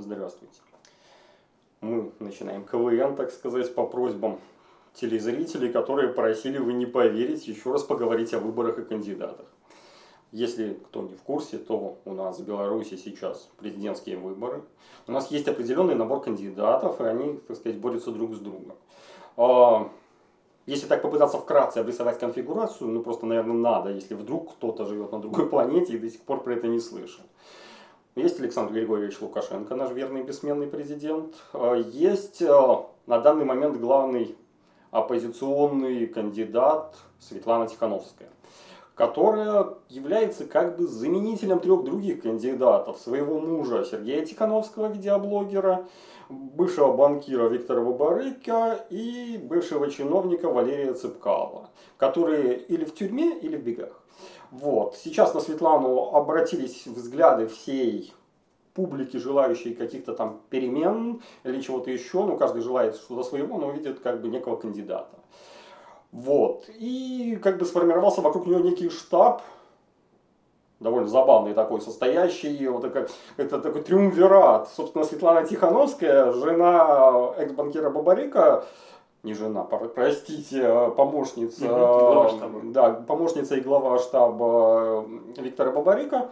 Здравствуйте. Мы начинаем КВН, так сказать, по просьбам телезрителей, которые просили, вы не поверить, еще раз поговорить о выборах и кандидатах. Если кто не в курсе, то у нас в Беларуси сейчас президентские выборы. У нас есть определенный набор кандидатов, и они, так сказать, борются друг с другом. А, если так попытаться вкратце обрисовать конфигурацию, ну просто, наверное, надо, если вдруг кто-то живет на другой планете и до сих пор про это не слышал. Есть Александр Григорьевич Лукашенко, наш верный бессменный президент. А, есть а, на данный момент главный оппозиционный кандидат Светлана Тихановская которая является как бы заменителем трех других кандидатов. Своего мужа Сергея Тихановского, видеоблогера, бывшего банкира Виктора Бабарыка и бывшего чиновника Валерия Цыпкала, которые или в тюрьме, или в бегах. Вот. Сейчас на Светлану обратились взгляды всей публики, желающей каких-то там перемен или чего-то еще. Ну, каждый желает что-то своего, но видит как бы некого кандидата. Вот. И как бы сформировался вокруг нее некий штаб, довольно забавный такой, состоящий, вот это, это такой триумвират. Собственно, Светлана Тихановская, жена экс-банкира Бабарика, не жена, простите, а помощница, угу, да, помощница и глава штаба Виктора Бабарика,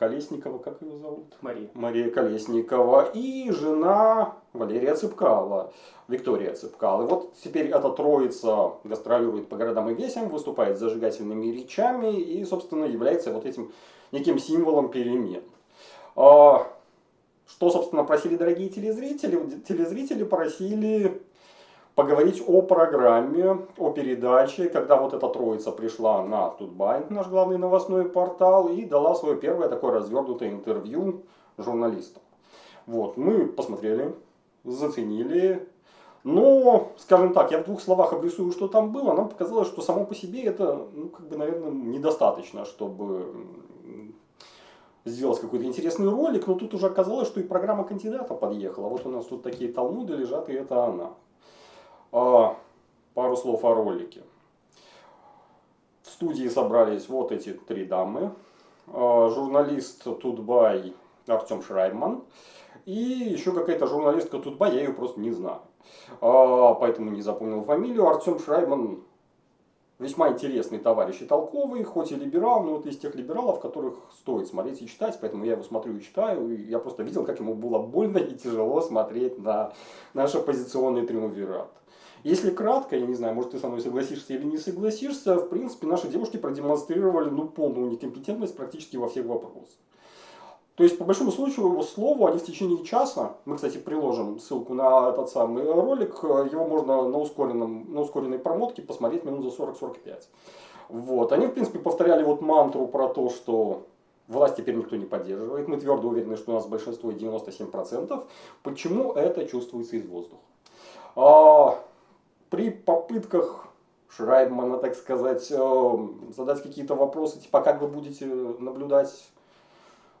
Колесникова, как ее зовут? Мария. Мария Колесникова. И жена Валерия Цыпкала, Виктория Цыпкала. И вот теперь эта троица гастролирует по городам и весям, выступает с зажигательными речами и, собственно, является вот этим неким символом перемен. А, что, собственно, просили дорогие телезрители? Телезрители просили поговорить о программе, о передаче, когда вот эта троица пришла на Тутбай, наш главный новостной портал, и дала свое первое такое развернутое интервью журналистам. Вот, мы посмотрели, заценили, но, скажем так, я в двух словах обрисую, что там было, нам показалось, что само по себе это, ну, как бы, наверное, недостаточно, чтобы сделать какой-то интересный ролик, но тут уже оказалось, что и программа кандидата подъехала. Вот у нас тут такие талмуды лежат, и это она. А, пару слов о ролике. В студии собрались вот эти три дамы. А, журналист Тутбай Артем Шрайман. И еще какая-то журналистка Тутбай, я ее просто не знаю. А, поэтому не запомнил фамилию. Артем Шрайман весьма интересный товарищ и толковый, хоть и либерал, но это из тех либералов, которых стоит смотреть и читать, поэтому я его смотрю и читаю, и я просто видел, как ему было больно и тяжело смотреть на наш оппозиционный триумвират. Если кратко, я не знаю, может ты со мной согласишься или не согласишься, в принципе наши девушки продемонстрировали ну, полную некомпетентность практически во всех вопросах. То есть, по большому случаю, его слову, они в течение часа, мы, кстати, приложим ссылку на этот самый ролик, его можно на, ускоренном, на ускоренной промотке посмотреть минут за 40-45. Вот. Они, в принципе, повторяли вот мантру про то, что власть теперь никто не поддерживает. Мы твердо уверены, что у нас большинство 97%. Почему это чувствуется из воздуха? А, при попытках Шрайбмана, так сказать, э, задать какие-то вопросы, типа, как вы будете наблюдать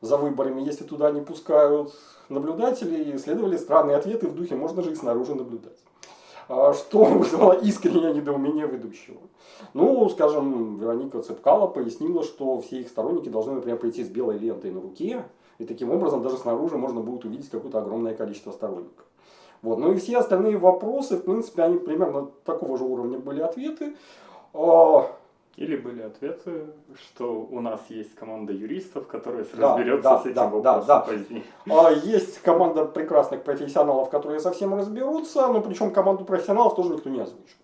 за выборами, если туда не пускают наблюдателей, следовали странные ответы в духе «можно же и снаружи наблюдать». А что вызвало искреннее недоумение ведущего. Ну, скажем, Вероника Цепкала пояснила, что все их сторонники должны, например, прийти с белой лентой на руке, и таким образом даже снаружи можно будет увидеть какое-то огромное количество сторонников. Вот. Ну и все остальные вопросы, в принципе, они примерно такого же уровня были ответы. А, Или были ответы, что у нас есть команда юристов, которая да, разберется да, с этим да, вопросом да, да. позднее. А, есть команда прекрасных профессионалов, которые совсем разберутся, но причем команду профессионалов тоже никто не озвучил.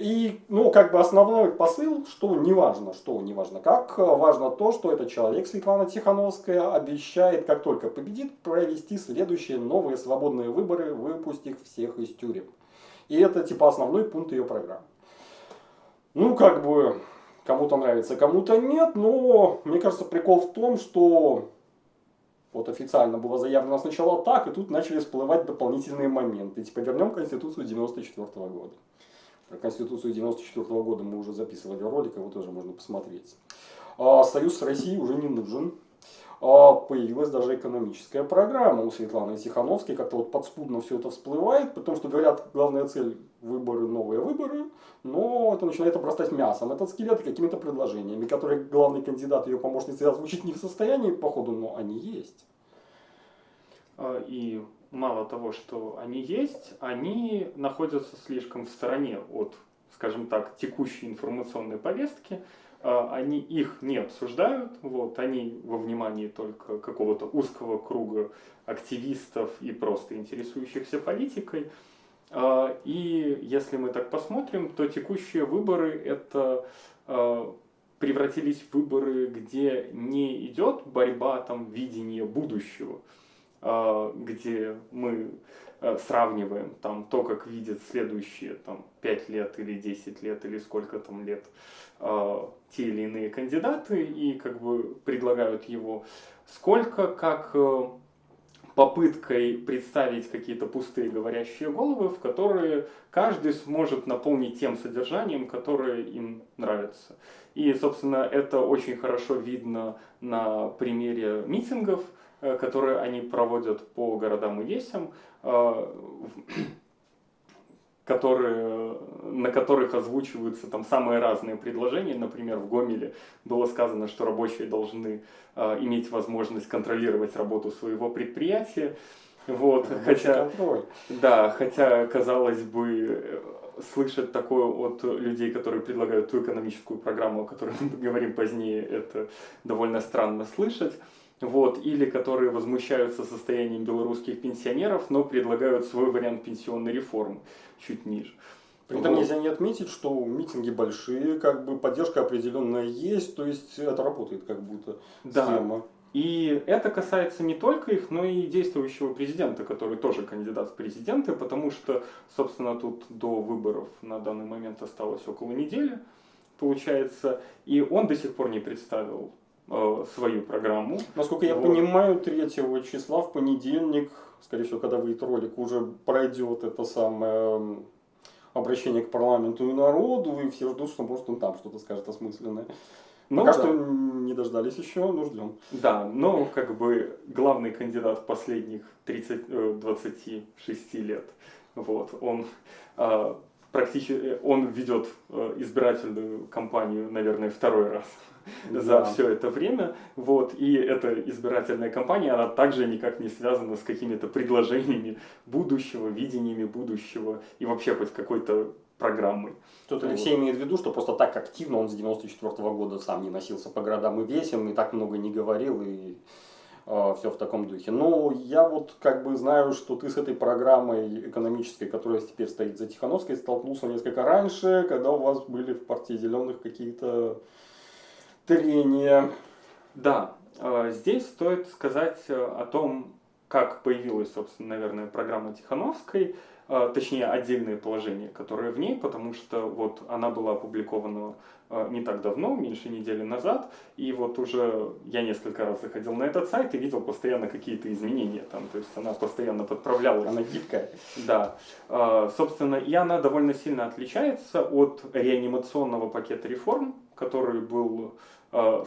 И, ну, как бы основной посыл, что неважно, что неважно как, важно то, что этот человек, Светлана Тихановская, обещает, как только победит, провести следующие новые свободные выборы, выпустив всех из тюрем. И это, типа, основной пункт ее программы. Ну, как бы, кому-то нравится, кому-то нет, но, мне кажется, прикол в том, что вот официально было заявлено сначала так, и тут начали всплывать дополнительные моменты. Типа, вернем Конституцию 94 -го года. Про Конституцию 94 -го года мы уже записывали ролик, его тоже можно посмотреть. А, Союз с Россией уже не нужен. А, появилась даже экономическая программа у Светланы Тихановской, как-то вот подспудно все это всплывает, потому что говорят, главная цель выборы, новые выборы, но это начинает обрастать мясом, этот скелет какими-то предложениями, которые главный кандидат ее помощницы озвучить не в состоянии, походу, но они есть. А, и мало того, что они есть, они находятся слишком в стороне от, скажем так, текущей информационной повестки, а, они их не обсуждают, вот, они во внимании только какого-то узкого круга активистов и просто интересующихся политикой. А, и если мы так посмотрим, то текущие выборы это превратились в выборы, где не идет борьба там видения будущего, где мы сравниваем там то, как видят следующие там 5 лет или 10 лет или сколько там лет те или иные кандидаты и как бы предлагают его, сколько как э, попыткой представить какие-то пустые говорящие головы, в которые каждый сможет наполнить тем содержанием, которое им нравится. И, собственно, это очень хорошо видно на примере митингов, э, которые они проводят по городам и весям э, которые, на которых озвучиваются там самые разные предложения. Например, в Гомеле было сказано, что рабочие должны э, иметь возможность контролировать работу своего предприятия. Вот, хотя, контроль. да, хотя, казалось бы, слышать такое от людей, которые предлагают ту экономическую программу, о которой мы говорим позднее, это довольно странно слышать вот, или которые возмущаются состоянием белорусских пенсионеров, но предлагают свой вариант пенсионной реформы чуть ниже. При этом нельзя не отметить, что митинги большие, как бы поддержка определенная есть, то есть это работает как будто да. схема. И это касается не только их, но и действующего президента, который тоже кандидат в президенты, потому что, собственно, тут до выборов на данный момент осталось около недели, получается, и он до сих пор не представил свою программу. Насколько я вот. понимаю, 3 числа в понедельник, скорее всего, когда выйдет ролик, уже пройдет это самое обращение к парламенту и народу, и все ждут, что может он там что-то скажет осмысленное. Ну, Пока да. что не дождались еще, но ждем. Да, но как бы главный кандидат последних 30, 26 э, лет, вот, он э, практически, он ведет избирательную кампанию, наверное, второй раз да. за все это время. Вот, и эта избирательная кампания, она также никак не связана с какими-то предложениями будущего, видениями будущего и вообще хоть какой-то программой. Тут Алексей вот. имеет в виду, что просто так активно он с 94 -го года сам не носился по городам и весям, и так много не говорил, и э, все в таком духе. Но я вот как бы знаю, что ты с этой программой экономической, которая теперь стоит за Тихановской, столкнулся несколько раньше, когда у вас были в партии зеленых какие-то трения. Да, э, здесь стоит сказать э, о том, как появилась, собственно, наверное, программа Тихановской, э, точнее, отдельные положения, которые в ней, потому что вот она была опубликована не так давно, меньше недели назад, и вот уже я несколько раз заходил на этот сайт и видел постоянно какие-то изменения там, то есть она постоянно подправлялась. Она гибкая. Да. Собственно, и она довольно сильно отличается от реанимационного пакета реформ, который был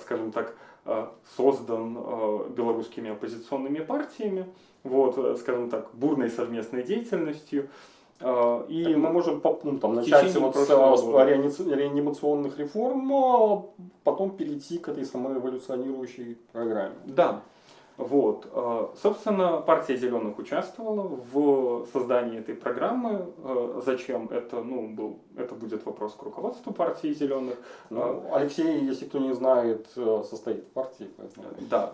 скажем так, э, создан э, белорусскими оппозиционными партиями, вот, скажем так, бурной совместной деятельностью. И так мы можем по пунктам начать вот с реанимационных реформ, а потом перейти к этой самоэволюционирующей программе. Да. Вот. Э, собственно, партия зеленых участвовала в создании этой программы. Э, зачем это? Ну, был, это будет вопрос к руководству партии зеленых. Ну, Алексей, если кто не знает, э, состоит в партии. Поэтому... Да.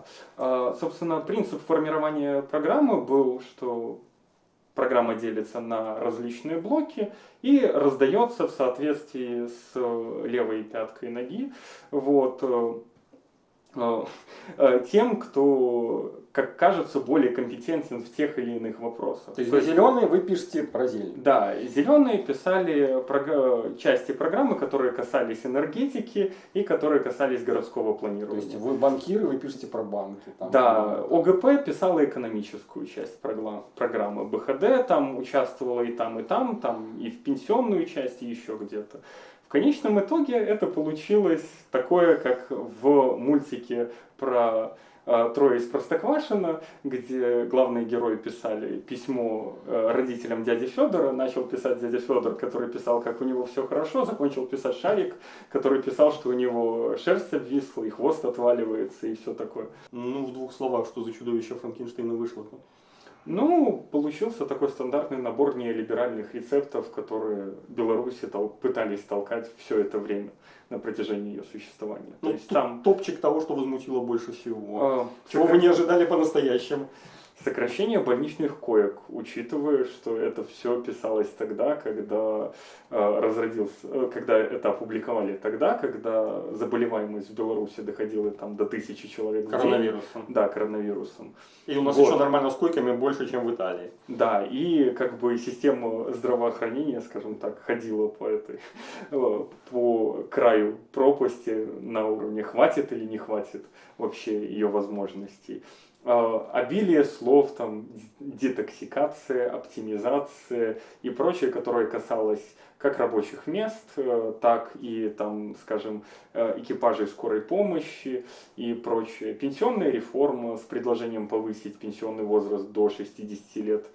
Собственно, принцип формирования программы был, что программа делится на различные блоки и раздается в соответствии с левой пяткой ноги. Вот тем, кто, как кажется, более компетентен в тех или иных вопросах. То есть, То зеленые вы пишете про зелень? Да, зеленые писали про, части программы, которые касались энергетики и которые касались городского планирования. То есть вы банкиры, вы пишете про банки? Там, да, ОГП писала экономическую часть программы, БХД там участвовала и там, и там, там и в пенсионную часть, и еще где-то. Конечном итоге это получилось такое, как в мультике про э, Трое из Простоквашино, где главные герои писали письмо э, родителям дяди Федора, начал писать дядя Федор, который писал, как у него все хорошо, закончил писать Шарик, который писал, что у него шерсть обвисла, и хвост отваливается, и все такое. Ну, в двух словах, что за чудовище Франкенштейна вышло? Ну, получился такой стандартный набор неолиберальных рецептов, которые Беларуси тол- пытались толкать все это время на протяжении ее существования. Ну, То есть там топчик того, что возмутило больше всего. э, Чего вы не ожидали по-настоящему? Сокращение больничных коек, учитывая, что это все писалось тогда, когда э, разродился, э, когда это опубликовали тогда, когда заболеваемость в Беларуси доходила там до тысячи человек. Коронавирусом. Да, коронавирусом. И у нас Вот. еще нормально с койками больше, чем в Италии. Да, и как бы система здравоохранения, скажем так, ходила по этой, э, по краю пропасти на уровне хватит или не хватит вообще ее возможностей. Э, Обилие слов, там, детоксикация, оптимизация и прочее, которое касалось как рабочих мест, э, так и, там, скажем, э, экипажей скорой помощи и прочее. Пенсионная реформа с предложением повысить пенсионный возраст до 60 лет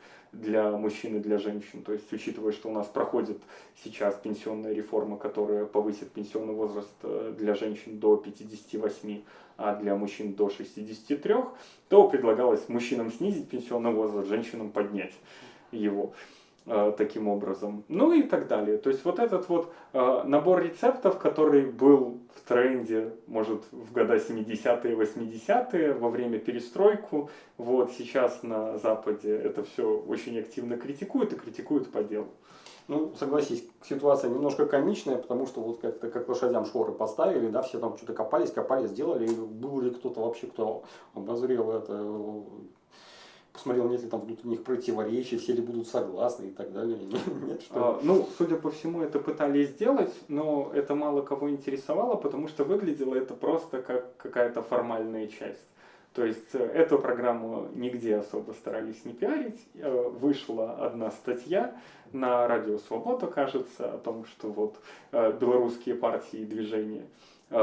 для мужчин и для женщин. То есть, учитывая, что у нас проходит сейчас пенсионная реформа, которая повысит пенсионный возраст э, для женщин до 58, а для мужчин до 63, то предлагалось мужчинам снизить пенсионный возраст, женщинам поднять его таким образом. Ну и так далее. То есть вот этот вот э, набор рецептов, который был в тренде, может, в года 70-е, 80-е, во время перестройку, вот сейчас на Западе это все очень активно критикуют и критикуют по делу. Ну, согласись, ситуация немножко комичная, потому что вот как-то как лошадям шоры поставили, да, все там что-то копались, копали, сделали, и был ли кто-то вообще, кто обозрел это, э, посмотрел, нет ли там внутренних противоречий, все ли будут согласны и так далее. Нет, что? А, Ну, судя по всему, это пытались сделать, но это мало кого интересовало, потому что выглядело это просто как какая-то формальная часть. То есть э, эту программу нигде особо старались не пиарить. Э, Вышла одна статья на Радио Свобода, кажется, о том, что вот э, белорусские партии и движения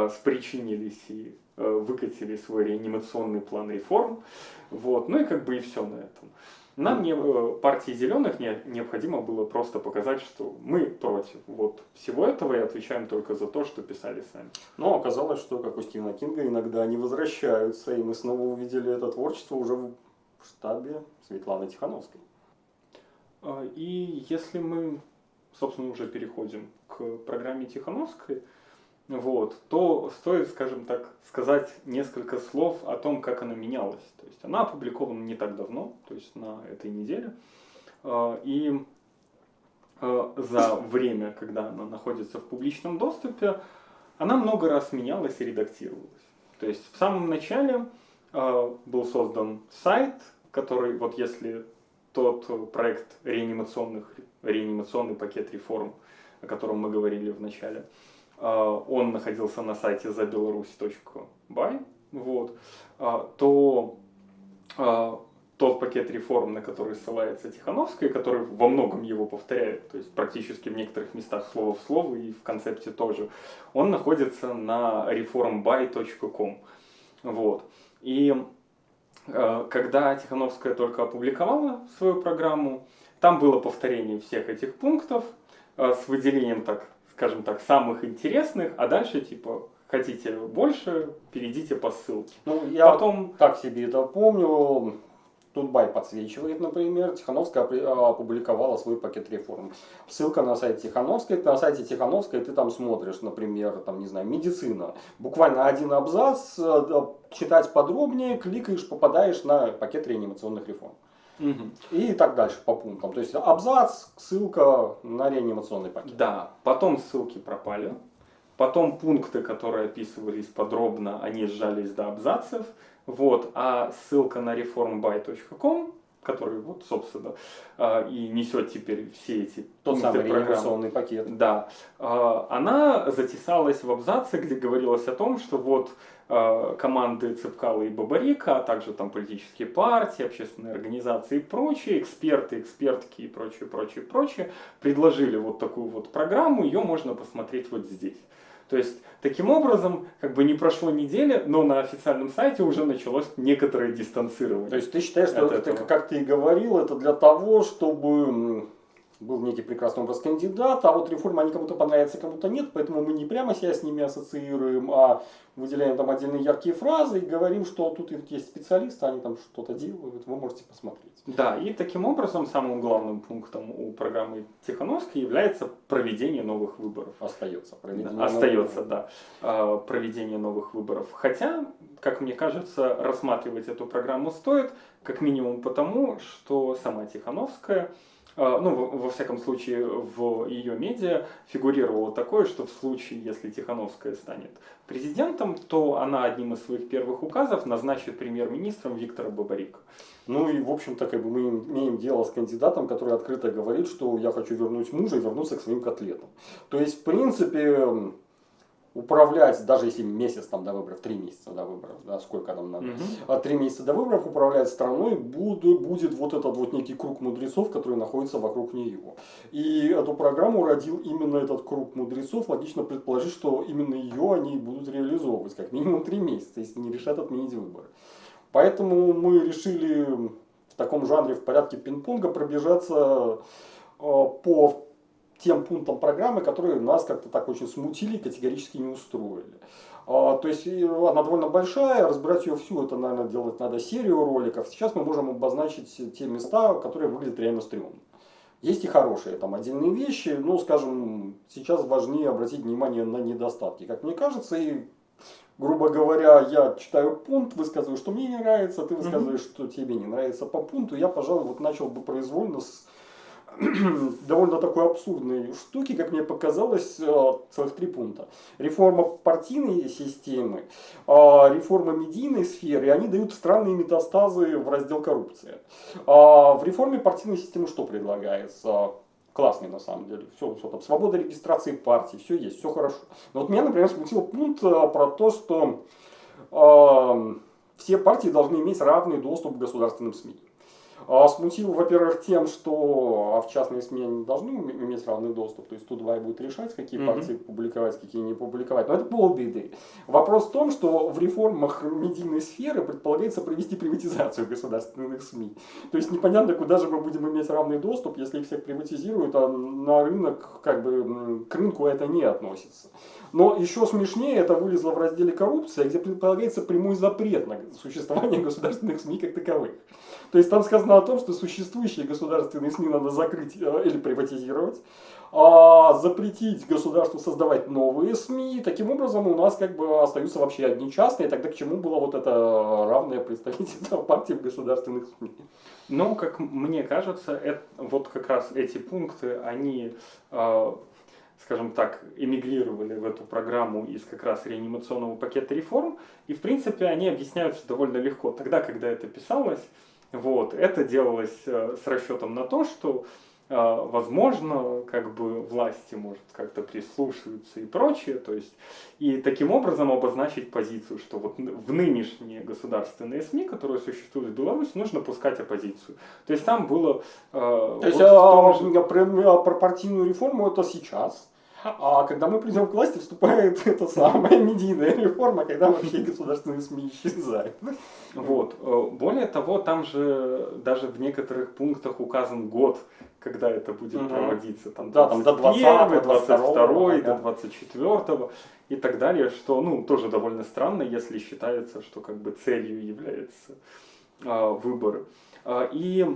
спричинились и э, выкатили свой реанимационный план реформ. Вот. Ну и как бы и все на этом. Нам, не, э, партии зеленых, не- необходимо было просто показать, что мы против вот всего этого и отвечаем только за то, что писали сами. Но оказалось, что, как у Стивена Кинга, иногда они возвращаются, и мы снова увидели это творчество уже в штабе Светланы Тихановской. А, И если мы, собственно, уже переходим к программе Тихановской, вот, то стоит, скажем так, сказать несколько слов о том, как она менялась. То есть она опубликована не так давно, то есть на этой неделе. А, И а, за время, когда она находится в публичном доступе, она много раз менялась и редактировалась. То есть в самом начале а, был создан сайт, который, вот если тот проект реанимационных, реанимационный пакет реформ, о котором мы говорили в начале, он находился на сайте забеларусь.бай, вот, а, то а, тот пакет реформ, на который ссылается Тихановская, который во многом его повторяет, то есть практически в некоторых местах слово в слово и в концепте тоже, он находится на reformby.com. Вот. И когда Тихановская только опубликовала свою программу, там было повторение всех этих пунктов с выделением, так скажем так, самых интересных, а дальше типа хотите больше, перейдите по ссылке. Ну, я Потом так себе это помню. Тутбай подсвечивает, например, Тихановская а, опубликовала свой пакет реформ. Ссылка на сайт Тихановской. На сайте Тихановской ты там смотришь, например, там, не знаю, медицина. Буквально один абзац, э, да, читать подробнее, кликаешь, попадаешь на пакет реанимационных реформ. Мгм. И так дальше по пунктам. То есть абзац, ссылка на реанимационный пакет. Да, потом ссылки пропали. Потом пункты, которые описывались подробно, они сжались до абзацев. Вот, а ссылка на reformby.com, который вот, собственно, а, и несет теперь все эти Тот самый программы. пакет. Да, а, она затесалась в абзаце, где говорилось о том, что вот а, команды Цепкала и Бабарика, а также там политические партии, общественные организации и прочие, эксперты, экспертки и прочее, прочее, прочее, предложили вот такую вот программу, ее можно посмотреть вот здесь. То есть, таким образом, как бы не прошло недели, но на официальном сайте уже началось некоторое дистанцирование. То есть ты считаешь, что это, этого. как ты и говорил, это для того, чтобы был некий прекрасный образ кандидата, а вот реформа, они кому-то понравятся, кому-то нет, поэтому мы не прямо себя с ними ассоциируем, а выделяем там отдельные яркие фразы и говорим, что тут есть специалисты, они там что-то делают, вы можете посмотреть. Да, и таким образом самым главным пунктом у программы Тихановской является проведение новых выборов. Остается. Проведение да, остается, да. А, проведение новых выборов. Хотя, как мне кажется, рассматривать эту программу стоит, как минимум потому, что сама Тихановская ну, во всяком случае, в ее медиа фигурировало такое, что в случае, если Тихановская станет президентом, то она одним из своих первых указов назначит премьер-министром Виктора Бабарика. Ну и, в общем-то, как бы мы имеем дело с кандидатом, который открыто говорит, что я хочу вернуть мужа и вернуться к своим котлетам. То есть, в принципе, управлять, даже если месяц там до выборов, три месяца до выборов, да, сколько нам надо, а три месяца до выборов управлять страной будет, будет вот этот вот некий круг мудрецов, который находится вокруг нее. И эту программу родил именно этот круг мудрецов, логично предположить, что именно ее они будут реализовывать, как минимум три месяца, если не решат отменить выборы. Поэтому мы решили в таком жанре в порядке пинг-понга пробежаться э, по тем пунктам программы, которые нас как-то так очень смутили и категорически не устроили. А, то есть она довольно большая, разбирать ее всю, это, наверное, делать надо серию роликов. Сейчас мы можем обозначить те места, которые выглядят реально стрёмно. Есть и хорошие там отдельные вещи, но, скажем, сейчас важнее обратить внимание на недостатки, как мне кажется, и грубо говоря, я читаю пункт, высказываю, что мне не нравится, ты высказываешь, mm -hmm. что тебе не нравится по пункту, я, пожалуй, вот начал бы произвольно с довольно такой абсурдной штуки, как мне показалось, э, целых три пункта. Реформа партийной системы, а, реформа медийной сферы, они дают странные метастазы в раздел коррупции. А, в реформе партийной системы что предлагается? Классный на самом деле. Все, все там, свобода регистрации партии, все есть, все хорошо. Но вот меня, например, смутил пункт э, про то, что э, все партии должны иметь равный доступ к государственным СМИ. А смутил, во-первых, тем, что а в частные СМИ они должны иметь равный доступ, то есть тут два будет решать, какие mm -hmm. партии публиковать, какие не публиковать. Но это полбеды. Вопрос в том, что в реформах медийной сферы предполагается провести приватизацию государственных СМИ. То есть непонятно, куда же мы будем иметь равный доступ, если их всех приватизируют, а на рынок, как бы, к рынку это не относится. Но еще смешнее это вылезло в разделе коррупция, где предполагается прямой запрет на существование государственных СМИ как таковых. То есть там сказано о том, что существующие государственные СМИ надо закрыть э, или приватизировать, а запретить государству создавать новые СМИ. Таким образом у нас как бы остаются вообще одни частные. Тогда к чему было вот это равное представительство партии в государственных СМИ? Ну, как мне кажется, это, вот как раз эти пункты, они э, скажем так, эмигрировали в эту программу из как раз реанимационного пакета реформ, и в принципе они объясняются довольно легко. Тогда, когда это писалось, вот, это делалось э, с расчетом на то, что э, возможно, как бы власти может как-то прислушиваться и прочее, то есть и таким образом обозначить позицию, что вот в нынешние государственные СМИ, которые существуют в Беларуси, нужно пускать оппозицию. То есть там было... Э, то вот есть а, же... про, про партийную реформу это сейчас? А когда мы придем к власти, вступает эта самая медийная реформа, когда вообще государственные СМИ исчезают. Вот. Э, более того, там же даже в некоторых пунктах указан год, когда это будет угу. проводиться. Там да, там до 20 22 до 24 и так далее, что ну, тоже довольно странно, если считается, что как бы целью является э, выборы. Э, и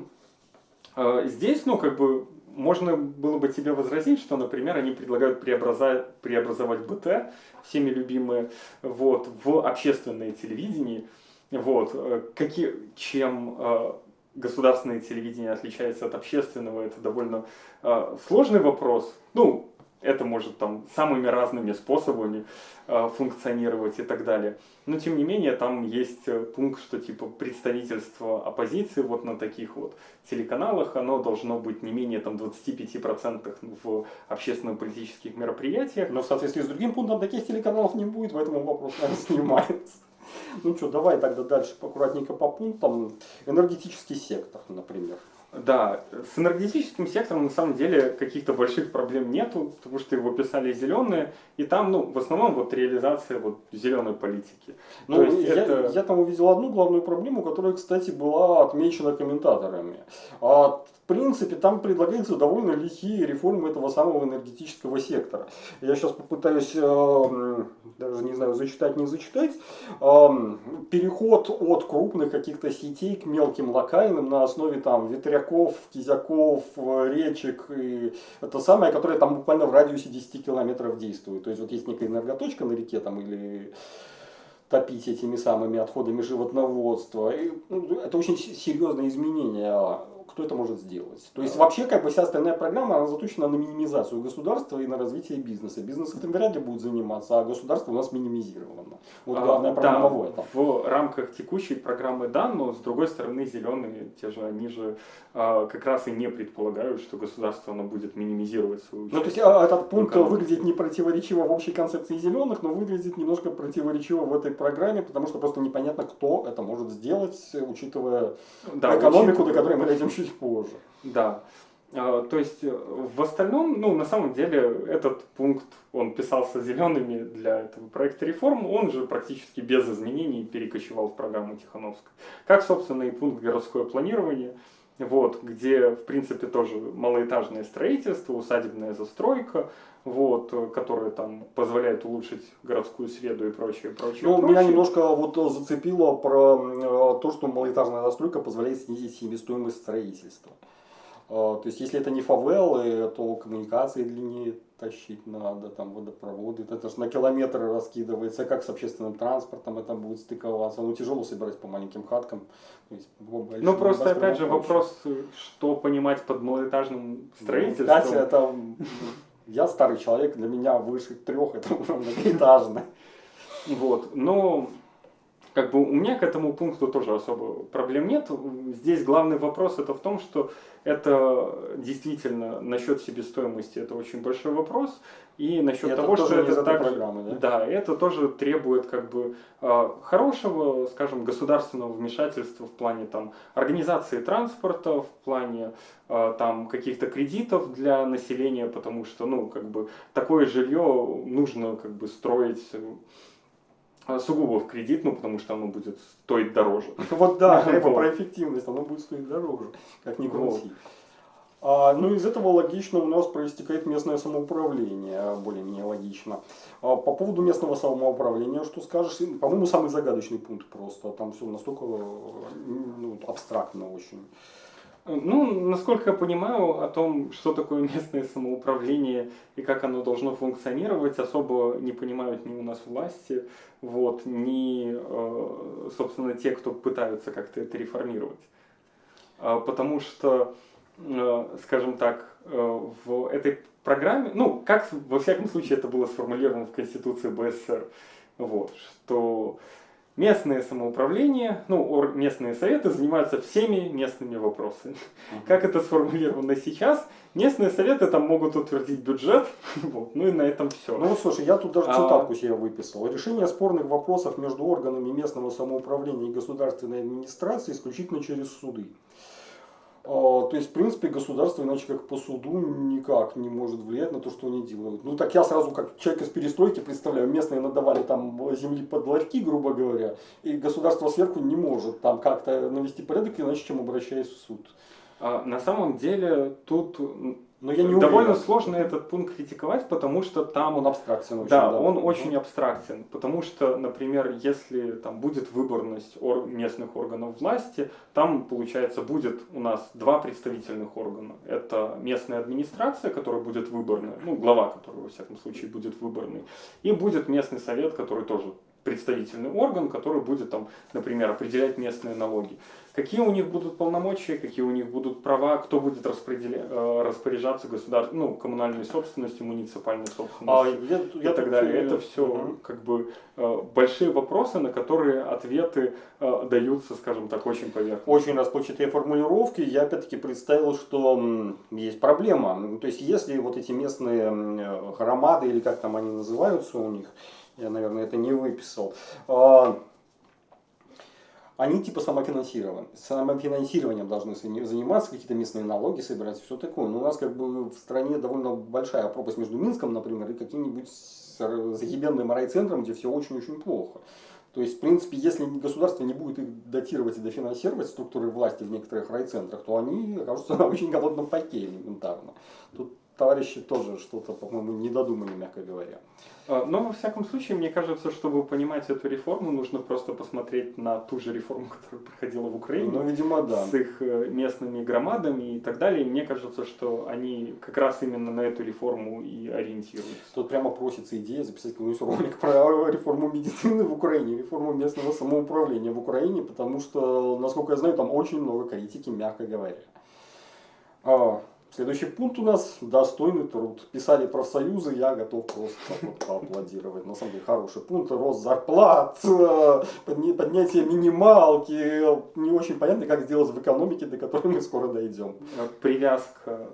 здесь, ну, как бы можно было бы тебе возразить, что, например, они предлагают преобразовать, преобразовать БТ, всеми любимые, вот, в общественное телевидение. Вот, э, какие, чем э, государственное телевидение отличается от общественного, это довольно э, сложный вопрос. Ну, это может там самыми разными способами э, функционировать и так далее. Но тем не менее там есть э, пункт, что типа представительство оппозиции вот на таких вот телеканалах, оно должно быть не менее там 25% в общественно-политических мероприятиях. Но в соответствии с другим пунктом таких телеканалов не будет, поэтому вопрос, наверное, снимается. Ну что, давай тогда дальше аккуратненько по пунктам. Энергетический сектор, например. Да, с энергетическим сектором на самом деле каких-то больших проблем нету, потому что его писали зеленые, и там, ну, в основном вот реализация вот зеленой политики. Ну, я, это... я там увидел одну главную проблему, которая, кстати, была отмечена комментаторами. А, в принципе, там предлагаются довольно лихие реформы этого самого энергетического сектора. Я сейчас попытаюсь, э, даже не знаю, зачитать, не зачитать. Э, переход от крупных каких-то сетей к мелким локальным на основе там ветряков, кизяков, речек. И это самое, которое там буквально в радиусе 10 километров действует. То есть вот есть некая энерготочка на реке там или топить этими самыми отходами животноводства. И, ну, это очень серьезное изменение кто это может сделать. То есть вообще как бы вся остальная программа она заточена на минимизацию государства и на развитие бизнеса. Бизнес этим вряд ли будет заниматься, а государство у нас минимизировано. Вот главная а, проблема да, в этом. В рамках текущей программы да, но с другой стороны зеленые, те же, они же а, как раз и не предполагают, что государство оно будет минимизировать свою Ну то есть а, этот пункт экономику. выглядит не противоречиво в общей концепции зеленых, но выглядит немножко противоречиво в этой программе, потому что просто непонятно, кто это может сделать, учитывая да, экономику, учитывая... до которой мы дойдем чуть чуть позже. Да. А, то есть э, в остальном, ну на самом деле этот пункт, он писался зелеными для этого проекта реформ, он же практически без изменений перекочевал в программу Тихановской. Как, собственно, и пункт городское планирование, вот, где, в принципе, тоже малоэтажное строительство, усадебная застройка, вот, которая там позволяет улучшить городскую среду и прочее, прочее. Ну, прочее. меня немножко вот зацепило про э, то, что малоэтажная застройка позволяет снизить себестоимость строительства. То есть, если это не фавелы, то коммуникации длиннее тащить надо, там водопроводы, это же на километры раскидывается, как с общественным транспортом это будет стыковаться, ну тяжело собирать по маленьким хаткам. Есть, ну просто опять же вопрос, что понимать под малоэтажным строительством. Ну, Кстати, это я старый человек, для меня выше трех это уже многоэтажно. Вот, но как бы у меня к этому пункту тоже особо проблем нет. Здесь главный вопрос это в том, что это действительно насчет себестоимости это очень большой вопрос. И насчет и того, что это так, программы, да? да, это тоже требует как бы а, хорошего, скажем, государственного вмешательства в плане там организации транспорта, в плане а, там каких-то кредитов для населения, потому что ну как бы такое жилье нужно как бы строить сугубо в кредит, ну потому что оно будет стоить дороже. Вот да, это про эффективность, оно будет стоить дороже, как ни крути. А, ну, из этого логично у нас проистекает местное самоуправление, более-менее логично. А, по поводу местного самоуправления, что скажешь? По-моему, самый загадочный пункт просто. Там все настолько ну, абстрактно очень. Ну, насколько я понимаю, о том, что такое местное самоуправление и как оно должно функционировать, особо не понимают ни у нас власти, вот, ни, э, собственно, те, кто пытаются как-то это реформировать. А, потому что, э, скажем так, э, в этой программе, ну, как во всяком случае это было сформулировано в Конституции БССР, вот, что Местное самоуправление, ну, местные советы занимаются всеми местными вопросами. Как это сформулировано сейчас? Местные советы там могут утвердить бюджет, вот, ну и на этом все. Ну вот слушай, я тут даже а цитатку себе выписал. Решение спорных вопросов между органами местного самоуправления и государственной администрации исключительно через суды. А, то есть, в принципе, государство иначе как по суду никак не может влиять на то, что они делают. Ну так я сразу как человек из перестройки представляю, местные надавали там земли под ларьки, грубо говоря, и государство сверху не может там как-то навести порядок, иначе чем обращаясь в суд. А, на самом деле тут но я не Довольно уверен. сложно этот пункт критиковать, потому что там... Он абстрактен очень. Да, да. он очень абстрактен. Потому что, например, если там будет выборность ор местных органов власти, там, получается, будет у нас два представительных органа. Это местная администрация, которая будет выборная, ну, глава, которая, во всяком случае, будет выборной. И будет местный совет, который тоже представительный орган, который будет, там, например, определять местные налоги. Какие у них будут полномочия, какие у них будут права, кто будет э, распоряжаться государственной, ну, коммунальной собственностью, муниципальной собственностью а, я, я и так далее. Это все угу. как бы э, большие вопросы, на которые ответы э, даются, скажем так, очень поверхностно. Очень расплывчатые формулировки. Я опять-таки представил, что есть проблема. То есть, если вот эти местные громады, или как там они называются у них, я, наверное, это не выписал. А, они типа самофинансированы. Самофинансированием должны заниматься, какие-то местные налоги собирать, все такое. Но у нас как бы в стране довольно большая пропасть между Минском, например, и каким-нибудь захибенным райцентром, где все очень-очень плохо. То есть, в принципе, если государство не будет их датировать и дофинансировать структуры власти в некоторых райцентрах, то они окажутся на очень голодном пайке элементарно. Тут товарищи тоже что-то, по-моему, не додумали, мягко говоря. А, но, во всяком случае, мне кажется, чтобы понимать эту реформу, нужно просто посмотреть на ту же реформу, которая проходила в Украине. Ну, видимо, да. С их э, местными громадами и так далее. И мне кажется, что они как раз именно на эту реформу и ориентируются. Тут прямо просится идея записать какой-нибудь ролик про реформу медицины в Украине, реформу местного самоуправления в Украине, потому что, насколько я знаю, там очень много критики, мягко говоря. Следующий пункт у нас достойный труд. Писали профсоюзы, я готов просто вот поаплодировать. На самом деле хороший пункт. Рост зарплат, э, поднятие минималки. Не очень понятно, как сделать в экономике, до которой мы скоро дойдем. Привязка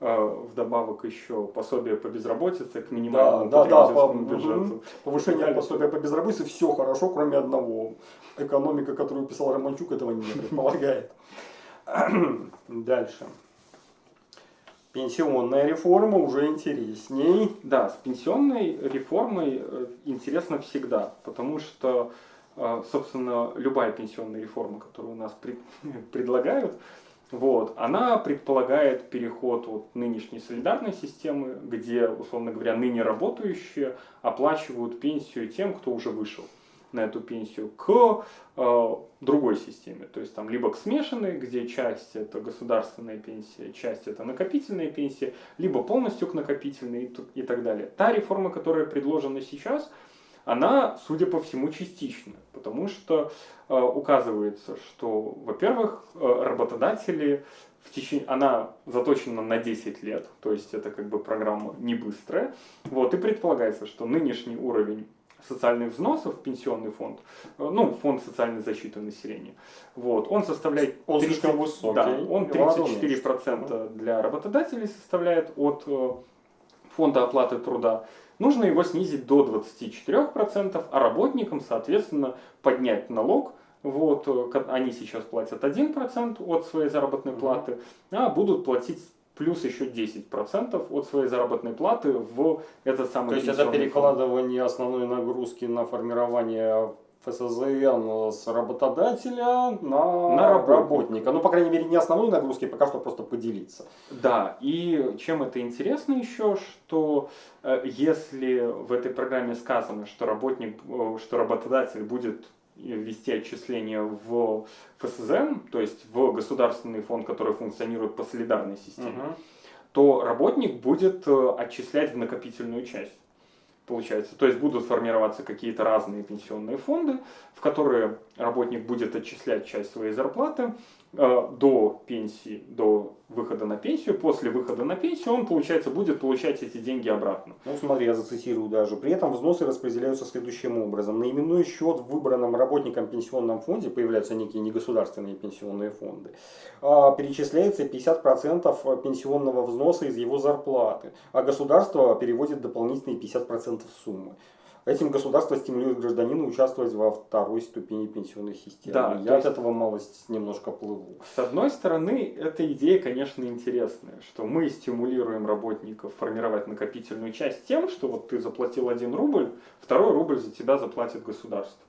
э, вдобавок еще пособие по безработице к минимальному да, да, да, по, бюджету. Повышение пособия по безработице, все хорошо, кроме одного. Экономика, которую писал Романчук, этого не предполагает. Дальше. Пенсионная реформа уже интересней. Да, с пенсионной реформой э, интересно всегда, потому что, э, собственно, любая пенсионная реформа, которую у нас пред, предлагают, вот, она предполагает переход от нынешней солидарной системы, где, условно говоря, ныне работающие оплачивают пенсию тем, кто уже вышел на эту пенсию к э, другой системе. То есть там либо к смешанной, где часть это государственная пенсия, часть это накопительная пенсия, либо полностью к накопительной и, и так далее. Та реформа, которая предложена сейчас, она, судя по всему, частична, потому что э, указывается, что, во-первых, э, работодатели в течение, она заточена на 10 лет, то есть это как бы программа не быстрая, вот, и предполагается, что нынешний уровень социальных взносов в пенсионный фонд, э, ну, фонд социальной защиты населения, вот, он составляет... Он 30, слишком высокий. Да, он 34% для работодателей составляет от э, фонда оплаты труда. Нужно его снизить до 24%, а работникам, соответственно, поднять налог, вот, э, они сейчас платят 1% от своей заработной платы, а будут платить плюс еще 10% от своей заработной платы в этот самый То есть это перекладывание фонд. основной нагрузки на формирование ФСЗН с работодателя на, на работника. работника. Ну, по крайней мере, не основной нагрузки, пока что просто поделиться. Да, и чем это интересно еще, что э, если в этой программе сказано, что работник, э, что работодатель будет ввести отчисления в ФСЗН, то есть в государственный фонд, который функционирует по солидарной системе, угу. то работник будет э, отчислять в накопительную часть. Получается. То есть будут формироваться какие-то разные пенсионные фонды, в которые работник будет отчислять часть своей зарплаты, до пенсии, до выхода на пенсию, после выхода на пенсию он, получается, будет получать эти деньги обратно. Ну, смотри, я зацитирую даже. При этом взносы распределяются следующим образом. На именной счет в выбранном работником пенсионном фонде появляются некие негосударственные пенсионные фонды. А перечисляется 50% пенсионного взноса из его зарплаты, а государство переводит дополнительные 50% суммы. Этим государство стимулирует гражданина участвовать во второй ступени пенсионной системы. Да, Я от есть, этого малость немножко плыву. С одной стороны, эта идея, конечно, интересная, что мы стимулируем работников формировать накопительную часть тем, что вот ты заплатил один рубль, второй рубль за тебя заплатит государство.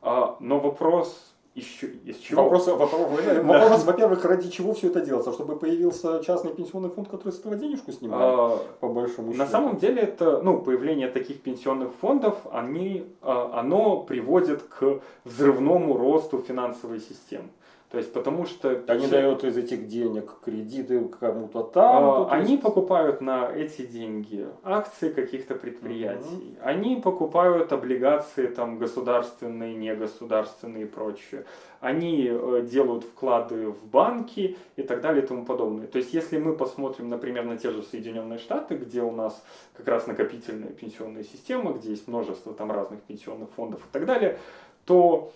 А, но вопрос еще, из чего? Вопрос, вопрос, вопрос во-первых, ради чего все это делается? Чтобы появился частный пенсионный фонд, который с этого денежку снимает, а, по большому счету? На самом деле, это, ну, появление таких пенсионных фондов, они, а, оно приводит к взрывному росту финансовой системы. То есть потому что... Они все... дают из этих денег кредиты кому-то там. А, они есть... покупают на эти деньги акции каких-то предприятий. Угу. Они покупают облигации там государственные, негосударственные и прочее. Они э, делают вклады в банки и так далее и тому подобное. То есть если мы посмотрим, например, на те же Соединенные Штаты, где у нас как раз накопительная пенсионная система, где есть множество там разных пенсионных фондов и так далее, то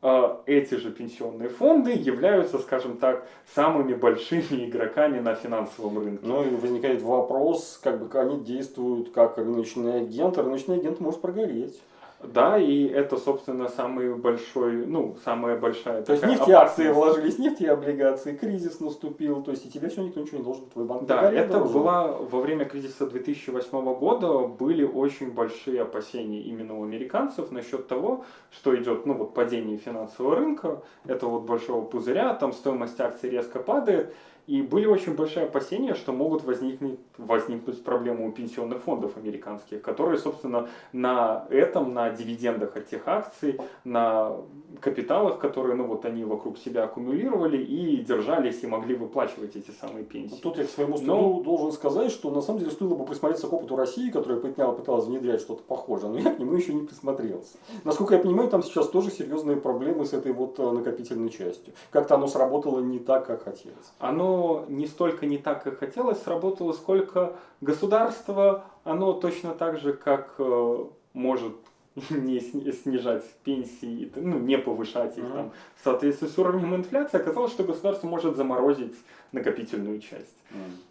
эти же пенсионные фонды являются, скажем так, самыми большими игроками на финансовом рынке. Ну и возникает вопрос, как бы они действуют как рыночный агент, а рыночный агент может прогореть. Да, и это, собственно, самый большой, ну, самая большая То есть такая нефтеакции опасность. вложились, нефтеоблигации, кризис наступил, то есть и тебе все никто ничего не должен, твой банк Да, это должен. была во время кризиса 2008 года были очень большие опасения именно у американцев насчет того, что идет, ну вот падение финансового рынка, этого вот большого пузыря, там стоимость акций резко падает, и были очень большие опасения, что могут возникнуть, возникнуть проблемы у пенсионных фондов американских, которые, собственно, на этом, на дивидендах от тех акций, на капиталах, которые, ну вот они вокруг себя аккумулировали и держались и могли выплачивать эти самые пенсии. Тут я к своему стыду Но- должен сказать, что на самом деле стоило бы присмотреться к опыту России, которая пыталась, пыталась внедрять что-то похожее, но я к нему еще не присмотрелся. Насколько я понимаю, там сейчас тоже серьезные проблемы с этой вот э, накопительной частью. Как-то оно сработало не так, как хотелось. оно не столько не так, как хотелось, сработало, сколько государство, оно точно так же, как э, может не сни- снижать пенсии, ну, не повышать их там, в соответствии с уровнем инфляции, оказалось, что государство может заморозить накопительную часть.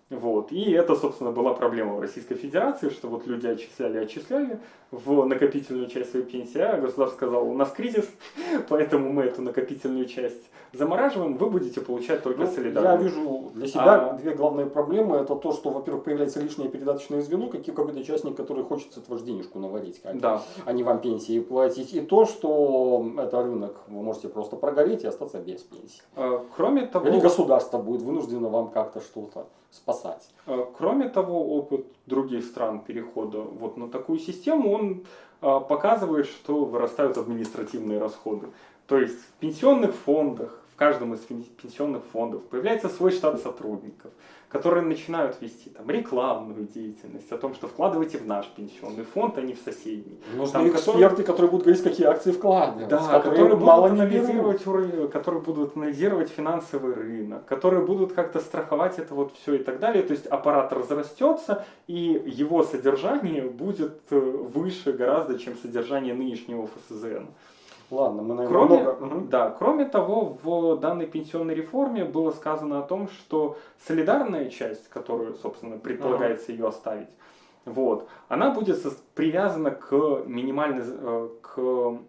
Вот. И это, собственно, была проблема в Российской Федерации, что вот люди отчисляли, отчисляли в накопительную часть своей пенсии, а государство сказало, у нас кризис, поэтому мы эту накопительную часть замораживаем, вы будете получать только Ну, солидарно. я вижу для себя А- две главные проблемы. Это то, что, во-первых, появляется лишнее передаточное звено, какие- какой-то частник, который хочет с этого денежку наварить, как Да. а не вам пенсии платить. И то, что это рынок, вы можете просто прогореть и остаться без пенсии. Э, Кроме того, Или государство будет вынуждено вам как-то что-то спасать. э, кроме того, опыт других стран перехода вот на такую систему, он э, показывает, что вырастают административные расходы. То есть в пенсионных фондах, в каждом из пен- пенсионных фондов появляется свой штат сотрудников, которые начинают вести там рекламную деятельность о том, что вкладывайте в наш пенсионный фонд, а не в соседний. Нужны Там, эксперты, которые будут говорить, какие акции вкладывать, Да, которые, которые будут, мало анализировать, уровень- которые будут анализировать финансовый рынок, которые будут как-то страховать это вот все и так далее. То есть аппарат разрастется, и его содержание будет э, выше гораздо, чем содержание нынешнего ФСЗН. Ладно, мы, наверное, Кроме, много... Да, кроме того, в данной пенсионной реформе было сказано о том, что солидарная часть, которую, собственно, предполагается ее оставить, вот, она будет привязана к, минимальной, э, к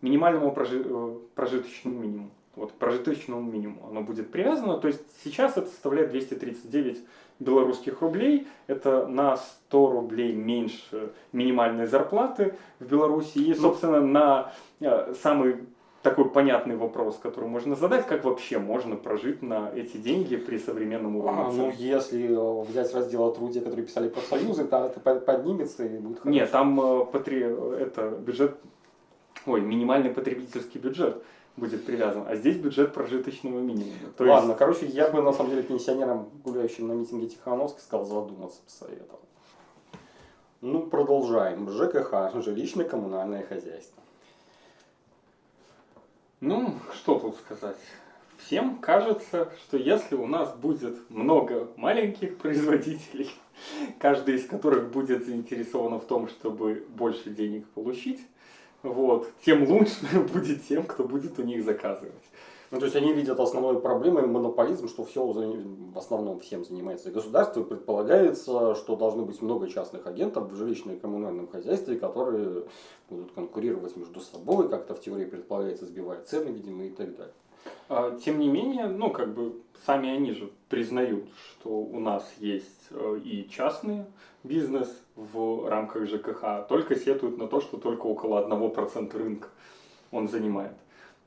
минимальному прожи- э, прожиточному минимуму. Вот, прожиточному минимуму оно будет привязано. То есть сейчас это составляет 239 белорусских рублей. Это на 100 рублей меньше минимальной зарплаты в Беларуси. И, Ну. собственно, на э, самый такой понятный вопрос, который можно задать, как вообще можно прожить на эти деньги при современном уровне А, ну, если э, взять раздел о труде, который писали профсоюзы, то это под- поднимется и будет хорошо. Нет, там э, потре- это бюджет, ой, минимальный потребительский бюджет будет привязан, а здесь бюджет прожиточного минимума. То Ладно, есть, короче, я бы на самом деле пенсионерам, гуляющим на митинге Тихановска, сказал задуматься, посоветовал. Ну, продолжаем. ЖКХ, жилищно-коммунальное хозяйство. ну, что тут сказать? Всем кажется, что если у нас будет много маленьких производителей, каждый из которых будет заинтересован в том, чтобы больше денег получить, вот, тем лучше будет тем, кто будет у них заказывать. Ну, то есть они видят основной проблемой монополизм, что все в основном всем занимается государство, предполагается, что должно быть много частных агентов в жилищном и коммунальном хозяйстве, которые будут конкурировать между собой, как-то в теории предполагается, сбивая цены, видимо, и так далее. А, Тем не менее, ну, как бы, сами они же признают, что у нас есть э, и частный бизнес в рамках ЖКХ, только сетуют на то, что только около 1% рынка он занимает.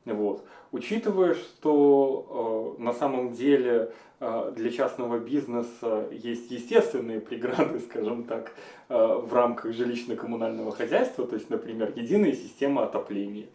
Вот. Учитывая, что э, на самом деле э, для частного бизнеса есть естественные преграды, скажем так, э, в рамках жилищно-коммунального хозяйства, то есть, например, единая система отопления,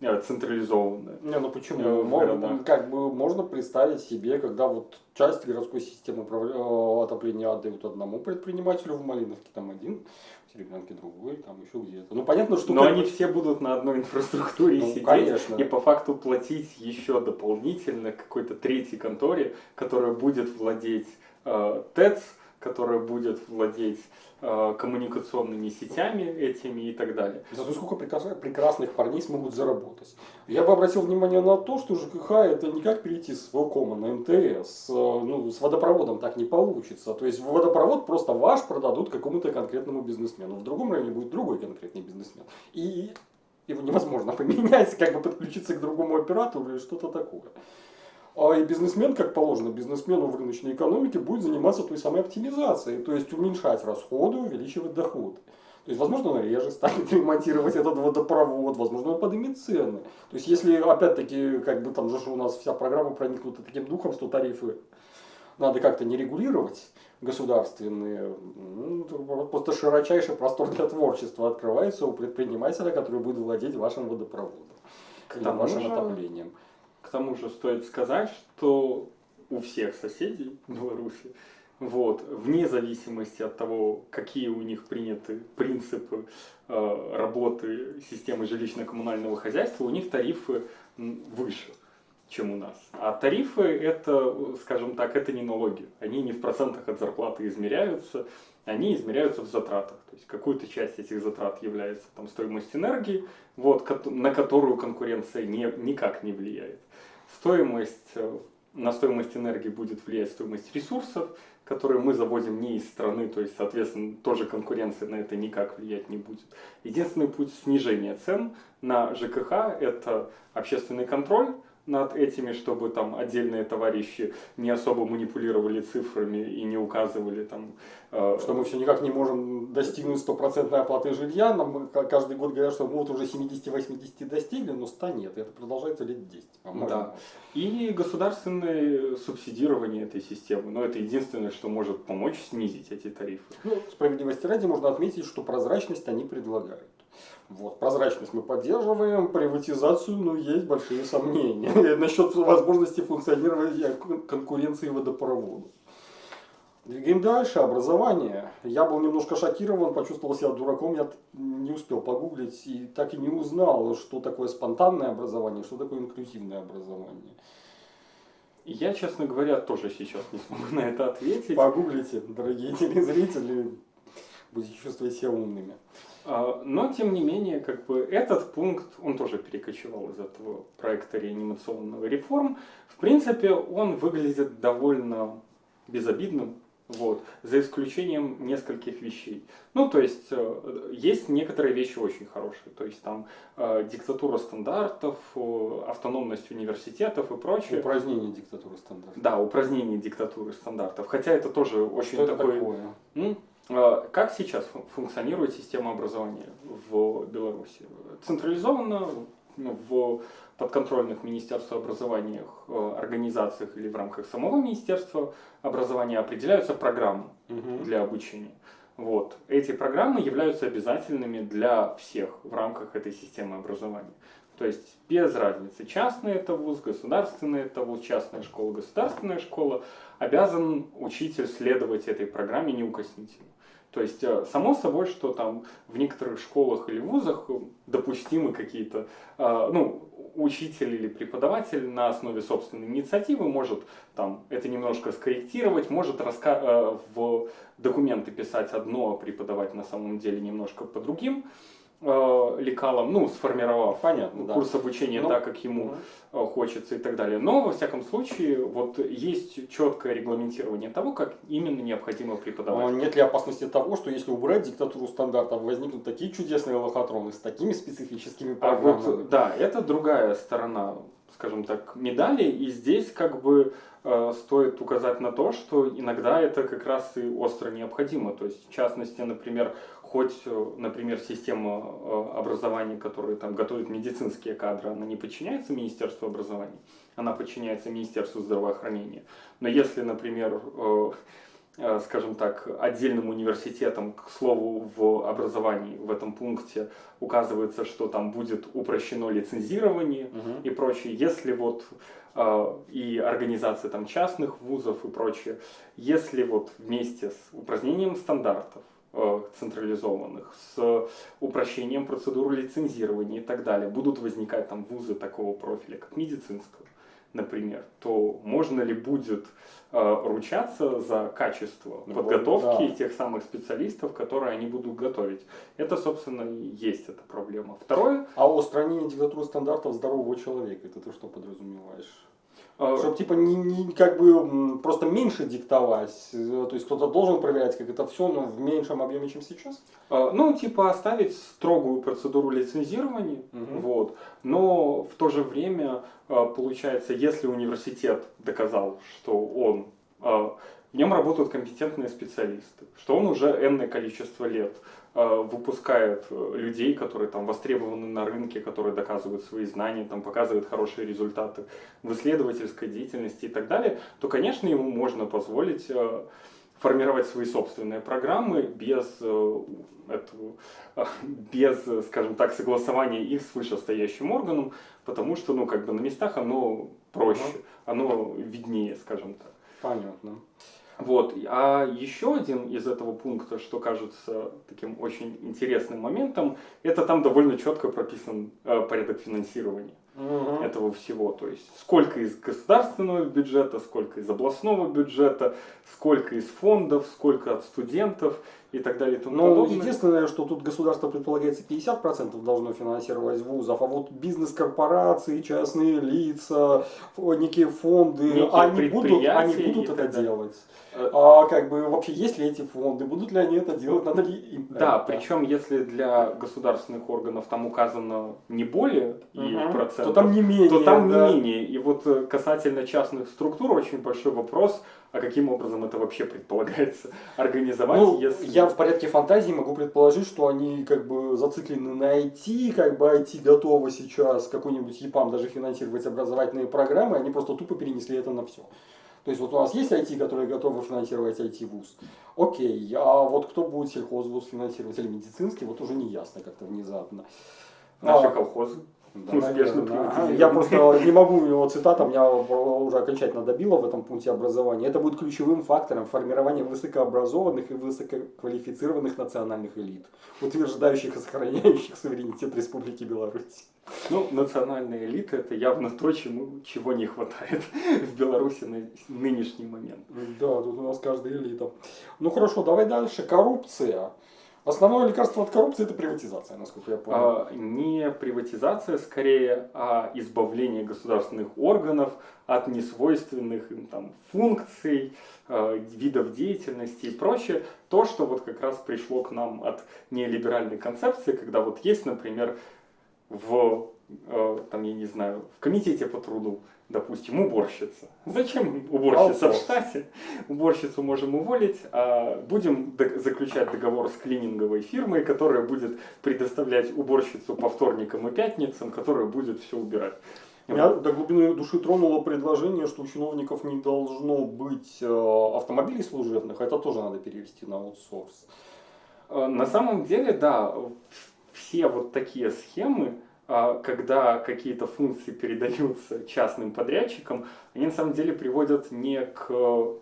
централизованная. Не, ну почему? Э, в Мо- городах. как бы можно представить себе, когда вот часть городской системы э, отопления отдают одному предпринимателю в Малиновке, там один, в Серебрянке другой, там еще где-то. Ну понятно, что... Но как они все будут на одной инфраструктуре Ну, сидеть конечно. и по факту платить еще дополнительно какой-то третьей конторе, которая будет владеть э, ТЭЦ, которая будет владеть э, коммуникационными сетями этими и так далее. Зато сколько прекрасных парней смогут заработать. Я бы обратил внимание на то, что ЖКХ это не как перейти с Велкома на МТС. Э, ну, с водопроводом так не получится. То есть водопровод просто ваш продадут какому-то конкретному бизнесмену. В другом районе будет другой конкретный бизнесмен. И его невозможно поменять, как бы подключиться к другому оператору или что-то такое. А и бизнесмен, как положено, бизнесмену в рыночной экономике будет заниматься той самой оптимизацией, то есть уменьшать расходы, увеличивать доходы. То есть, возможно, он реже станет ремонтировать этот водопровод, возможно, он поднимет цены. То есть, если, опять-таки, как бы там же у нас вся программа проникнута таким духом, что тарифы надо как-то не регулировать государственные, ну, просто широчайший простор для творчества открывается у предпринимателя, который будет владеть вашим водопроводом или вашим же, отоплением. К тому же стоит сказать, что у всех соседей Беларуси, вот, вне зависимости от того, какие у них приняты принципы э, работы системы жилищно-коммунального хозяйства, у них тарифы выше чем у нас. А тарифы это, скажем так, это не налоги. Они не в процентах от зарплаты измеряются, они измеряются в затратах. То есть какую-то часть этих затрат является там, стоимость энергии, вот, на которую конкуренция не, никак не влияет. Стоимость, э, на стоимость энергии будет влиять стоимость ресурсов, которые мы завозим не из страны, то есть, соответственно, тоже конкуренция на это никак влиять не будет. Единственный путь снижения цен на ЖКХ – это общественный контроль, над этими, чтобы там отдельные товарищи не особо манипулировали цифрами и не указывали там... Э, что мы все никак не можем достигнуть стопроцентной оплаты жилья. Нам каждый год говорят, что мы вот уже 70-80 достигли, но 100 нет. Это продолжается лет 10, по-моему. Да. И государственное субсидирование этой системы. Но это единственное, что может помочь снизить эти тарифы. Ну, справедливости ради можно отметить, что прозрачность они предлагают. Вот, прозрачность мы поддерживаем, приватизацию, но есть большие сомнения насчет возможности функционирования конкуренции водопровода. Двигаем дальше. Образование. Я был немножко шокирован, почувствовал себя дураком, я не успел погуглить и так и не узнал, что такое спонтанное образование, что такое инклюзивное образование. Я, честно говоря, тоже сейчас не смогу на это ответить. Погуглите, дорогие телезрители, будете чувствовать себя умными. А, но, тем не менее, как бы этот пункт, он тоже перекочевал из этого проекта реанимационного реформ. В принципе, он выглядит довольно безобидным, вот, за исключением нескольких вещей. Ну, то есть, э, есть некоторые вещи очень хорошие. То есть, там, э, диктатура стандартов, автономность университетов и прочее. Упразднение диктатуры стандартов. Да, упразднение диктатуры стандартов. Хотя это тоже очень Что такой... Это такое? Как сейчас функционирует система образования в Беларуси? Централизованно в подконтрольных Министерству образования э, организациях или в рамках самого Министерства образования определяются программы угу. для обучения. Вот. Эти программы являются обязательными для всех в рамках этой системы образования. То есть без разницы, частный это вуз, государственный это вуз, частная школа, государственная школа, обязан учитель следовать этой программе неукоснительно. То есть, э, само собой, что там в некоторых школах или вузах допустимы какие-то, э, ну, учитель или преподаватель на основе собственной инициативы может там это немножко скорректировать, может э, в документы писать одно, а преподавать на самом деле немножко по другим. э, лекалом, ну, сформировав Понятно, курс да. обучения Но... Ну, так, как ему э, хочется и так далее. Но, во всяком случае, вот есть четкое регламентирование того, как именно необходимо преподавать. Но нет ли опасности того, что если убрать диктатуру стандартов, возникнут такие чудесные лохотроны с такими специфическими программами? А вот, да, это другая сторона, скажем так, медали, и здесь как бы э, стоит указать на то, что иногда это как раз и остро необходимо. То есть, в частности, например, хоть, э, например, система э, образования, которая там готовит медицинские кадры, она не подчиняется Министерству образования, она подчиняется Министерству здравоохранения. Но если, например, э, скажем так, отдельным университетом, к слову, в образовании в этом пункте указывается, что там будет упрощено лицензирование угу. и прочее. Если вот и организация там частных вузов и прочее, если вот вместе с упразднением стандартов, централизованных, с упрощением процедуры лицензирования и так далее. Будут возникать там вузы такого профиля, как медицинского, например, то можно ли будет э, ручаться за качество Ну, подготовки да. тех самых специалистов, которые они будут готовить? Это, собственно, и есть эта проблема. Второе, А устранение диктатуры стандартов здорового человека, это ты что подразумеваешь? Э, Чтобы типа не, не как бы просто меньше диктовать, э, то есть кто-то должен проверять, как это все, но в меньшем объеме, чем сейчас? э, ну, типа оставить строгую процедуру лицензирования, Мгм. вот, но в то же время, э, получается, если университет доказал, что он, в нем работают компетентные специалисты, что он уже энное количество лет э, выпускает э, людей, которые там востребованы на рынке, которые доказывают свои знания, там показывают хорошие результаты в исследовательской деятельности и так далее, то, конечно, ему можно позволить э, формировать свои собственные программы без этого, без, скажем так, согласования их с вышестоящим органом, потому что, ну, как бы на местах оно проще, оно виднее, скажем так. Понятно. Вот. А еще один из этого пункта, что кажется таким очень интересным моментом, это там довольно четко прописан э, порядок финансирования Мгм. этого всего. То есть сколько из государственного бюджета, сколько из областного бюджета, сколько из фондов, сколько от студентов и так далее и тому Ну, подобное. единственное, что тут государство предполагается 50% должно финансировать вузов, а вот бизнес-корпорации, частные лица, некие фонды, Некие они будут, они будут это далее. делать. Э, А как бы вообще есть ли эти фонды, будут ли они это делать, надо ли им Да, это? причем если для государственных органов там указано не более и Мгм. процентов, то там не менее. то там да. не менее. И вот э, касательно частных структур очень большой вопрос, а каким образом это вообще предполагается организовать, Ну, если... я в порядке фантазии могу предположить, что они как бы зациклены на IT, как бы IT готовы сейчас какой-нибудь ЕПАМ даже финансировать образовательные программы, они просто тупо перенесли это на все. То есть вот у нас есть IT, которые готовы финансировать IT-вуз. Окей, а вот кто будет сельхозвуз финансировать или медицинский, вот уже не ясно как-то внезапно. Наши А, колхозы. Да, успешно наверное. Я просто не могу его цитата, меня уже окончательно добило в этом пункте образования. Это будет ключевым фактором формирования высокообразованных и высококвалифицированных национальных элит, утверждающих и сохраняющих суверенитет Республики Беларусь. Ну, национальные элиты это явно то, чему, чего не хватает в Беларуси на нынешний момент. Да, тут у нас каждая элита. Ну хорошо, давай дальше. Коррупция. Основное лекарство от коррупции это приватизация, насколько я понял. А, не приватизация скорее, а избавление государственных органов от несвойственных им там функций, э, видов деятельности и прочее. То, что вот как раз пришло к нам от неолиберальной концепции, когда вот есть, например, в, э, там, я не знаю, в комитете по труду, допустим, уборщица. Зачем уборщица в штате? Уборщицу можем уволить, а будем заключать договор с клининговой фирмой, которая будет предоставлять уборщицу по вторникам и пятницам, которая будет все убирать. Меня до глубины души тронуло предложение, что у чиновников не должно быть э, автомобилей служебных, это тоже надо перевести на аутсорс. Э, На самом деле, да, все вот такие схемы, когда какие-то функции передаются частным подрядчикам, они на самом деле приводят не к...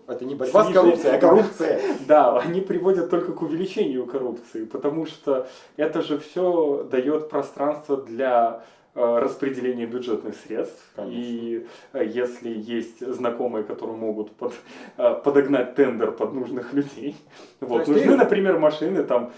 Это не борьба с коррупцией, а коррупция. Да, они приводят только к увеличению коррупции, потому что это же все дает пространство для э, распределения бюджетных средств. Конечно. И э, если есть знакомые, которые могут под- э, подогнать тендер под нужных людей, вот, нужны, ты- например, машины там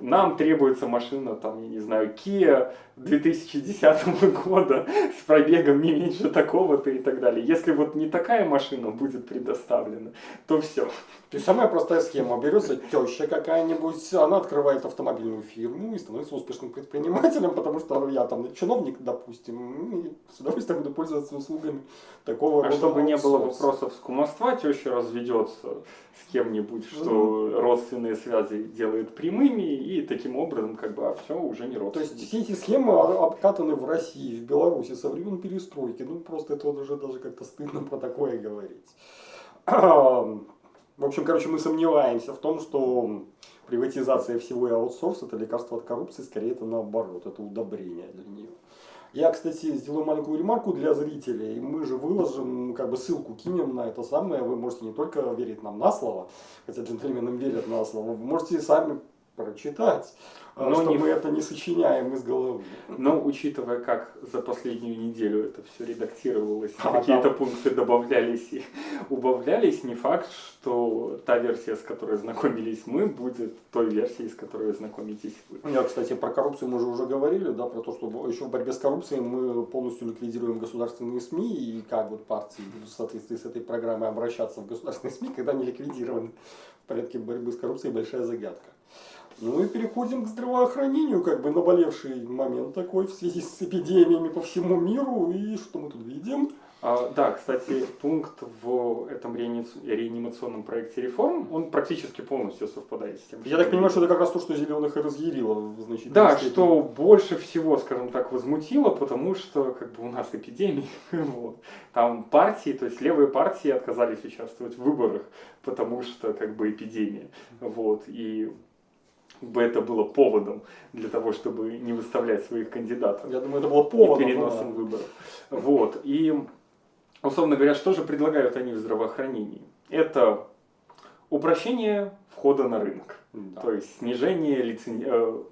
нам требуется машина, там, я не знаю, Kia 2010 года с пробегом не меньше такого-то и так далее. Если вот не такая машина будет предоставлена, то все. То есть самая простая схема. Берется теща какая-нибудь, она открывает автомобильную фирму и становится успешным предпринимателем, потому что я там чиновник, допустим, и с удовольствием буду пользоваться услугами такого А рода чтобы не было вопросов с кумовства, теща разведется с кем-нибудь, что родственные связи делает прямыми, и таким образом, как бы, а все уже не То родственники. есть все эти схемы о- обкатаны в России, в Беларуси со времен перестройки. Ну просто это уже даже как-то стыдно про такое говорить. В общем, короче, мы сомневаемся в том, что приватизация всего и аутсорс это лекарство от коррупции, скорее это наоборот, это удобрение для нее. Я, кстати, сделаю маленькую ремарку для зрителей. Мы же выложим, как бы ссылку кинем на это самое. Вы можете не только верить нам на слово, хотя джентльменам верят на слово, вы можете сами прочитать. А, Но что не мы это не сочиняем из головы. Но учитывая, как за последнюю неделю это все редактировалось, А, какие-то да. пункты добавлялись и убавлялись, не факт, что та версия, с которой знакомились мы, будет той версией, с которой знакомитесь вы. Я, кстати, про коррупцию мы же уже говорили, да, про то, что еще в борьбе с коррупцией мы полностью ликвидируем государственные СМИ, и как вот партии будут в соответствии с этой программой обращаться в государственные СМИ, когда они ликвидированы в порядке борьбы с коррупцией, большая загадка. Ну и переходим к здравоохранению, как бы наболевший момент такой в связи с эпидемиями по всему миру, и что мы тут видим? А, да, кстати, пункт в этом реани- реанимационном проекте реформ, он практически полностью совпадает с тем, Я так понимаю, что это как раз то, что зеленых и разъярило в значительной Да, степени. что больше всего, скажем так, возмутило, потому что как бы у нас эпидемия, вот. там партии, то есть левые партии отказались участвовать в выборах, потому что как бы эпидемия, вот, и бы это было поводом для того, чтобы не выставлять своих кандидатов Я думаю, это было и поводом. переносом да. выборов. Вот. И, условно говоря, что же предлагают они в здравоохранении? Это упрощение входа на рынок. Да. То есть снижение, лицен...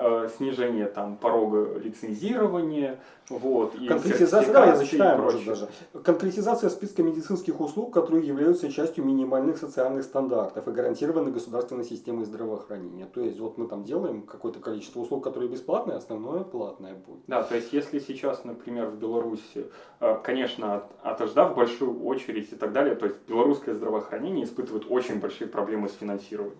э, снижение там, порога лицензирования, вот, и Конкретизация, да, я зачитаю, может даже. Конкретизация списка медицинских услуг, которые являются частью минимальных социальных стандартов и гарантированы государственной системой здравоохранения. То есть вот мы там делаем какое-то количество услуг, которые бесплатные, остальное платное будет. Да, то есть если сейчас, например, в Беларуси, э, конечно, от- отождав большую очередь и так далее, то есть белорусское здравоохранение испытывает очень большие проблемы с финансированием.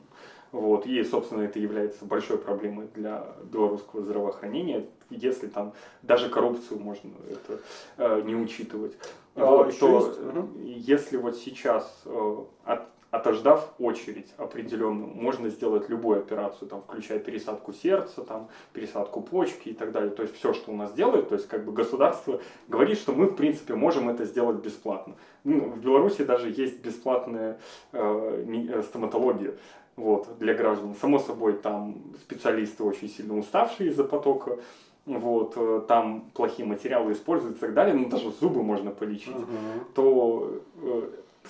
Вот, и, собственно, это является большой проблемой для белорусского здравоохранения, если там даже коррупцию можно это э, не учитывать. А, Вот, то есть, если вот сейчас э, от- отождав очередь определенную, можно сделать любую операцию, там, включая пересадку сердца, там, пересадку почки и так далее. То есть все, что у нас делает, то есть как бы государство говорит, что мы в принципе можем это сделать бесплатно. Ну, в Беларуси даже есть бесплатная э, э, стоматология. Вот, для граждан. Само собой, там специалисты очень сильно уставшие из-за потока, вот, э, там плохие материалы используются и так далее, но даже зубы можно полечить Мгм. то э,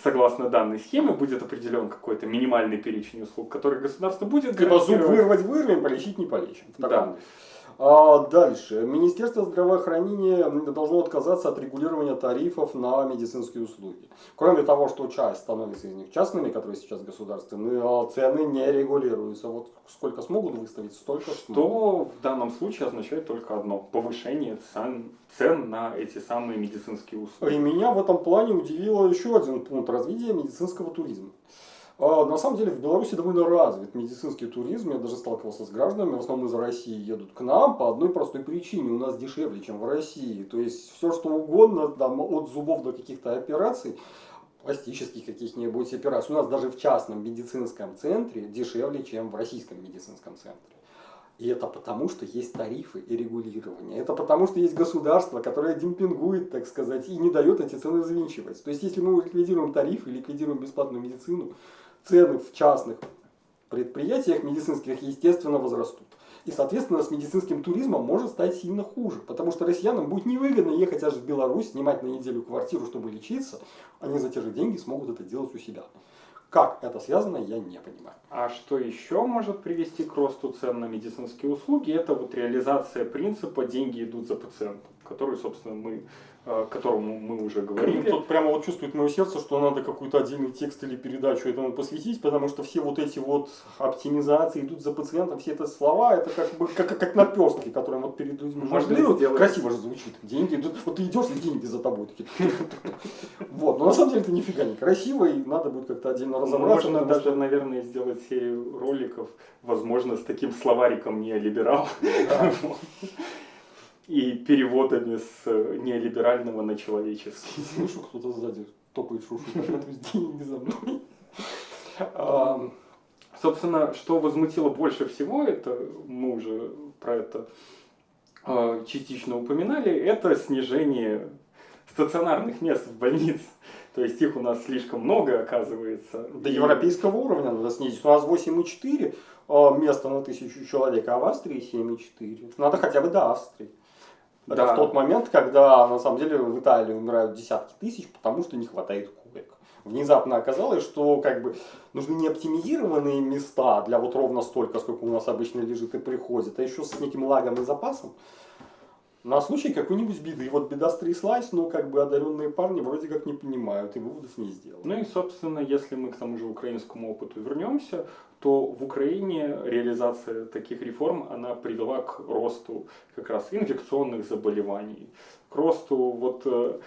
согласно данной схеме будет определен какой-то минимальный перечень услуг, который государство будет Типа зуб вырвать вырвем, полечить не полечим. Да. духе. А, дальше. Министерство здравоохранения должно отказаться от регулирования тарифов на медицинские услуги. Кроме того, что часть становится из них частными, которые сейчас государственные, а цены не регулируются. Вот сколько смогут выставить, столько смогут. То в данном случае означает только одно – повышение цен, цен на эти самые медицинские услуги. И меня в этом плане удивило еще один пункт развития медицинского туризма. А, На самом деле в Беларуси довольно развит медицинский туризм. Я даже сталкивался с гражданами, в основном из России едут к нам по одной простой причине. У нас дешевле, чем в России. То есть все что угодно, там, от зубов до каких-то операций, пластических каких-нибудь операций. У нас даже в частном медицинском центре дешевле, чем в российском медицинском центре. И это потому, что есть тарифы и регулирование. Это потому, что есть государство, которое демпингует, так сказать, и не дает эти цены взвинчивать. То есть, если мы ликвидируем тарифы, ликвидируем бесплатную медицину, цены в частных предприятиях медицинских, естественно, возрастут. И, соответственно, с медицинским туризмом может стать сильно хуже, потому что россиянам будет невыгодно ехать аж в Беларусь, снимать на неделю квартиру, чтобы лечиться. Они за те же деньги смогут это делать у себя. Как это связано, я не понимаю. А что еще может привести к росту цен на медицинские услуги? Это вот реализация принципа «деньги идут за пациентом», который, собственно, мы, э, которому мы уже говорили. Тут прямо вот чувствует мое сердце, что надо какой-то отдельный текст или передачу этому посвятить, потому что все вот эти вот оптимизации идут за пациентом, все это слова, это как бы как, как наперстки, которые вот перед людьми жонглируют. Красиво же звучит. Деньги идут. Вот ты идешь, и деньги за тобой. Вот. Но на самом деле это нифига не красиво, и надо будет как-то отдельно разобраться. Можно даже, наверное, сделать серию роликов, возможно, с таким словариком неолиберал Да. И переводами с э, неолиберального на человеческий. Слышу, кто-то сзади топает шушу. Деньги за мной. Собственно, что возмутило больше всего, это мы уже про это э, частично упоминали, это снижение стационарных мест в больнице. То есть их у нас слишком много, оказывается. До И- европейского уровня надо снизить. У нас 8,4 а, места на тысячу человек, а в Австрии 7,4. Надо хотя бы до Австрии. Это Да. в тот момент, когда на самом деле в Италии умирают десятки тысяч, потому что не хватает коек. Внезапно оказалось, что как бы нужны не оптимизированные места для вот ровно столько, сколько у нас обычно лежит и приходит, а еще с неким лагом и запасом на случай какой-нибудь беды. Вот беда стряслась, но как бы одаренные парни вроде как не понимают и выводов не сделали. Ну и, собственно, если мы к тому же украинскому опыту вернемся, то в Украине реализация таких реформ, она привела к росту как раз инфекционных заболеваний, к росту вот э,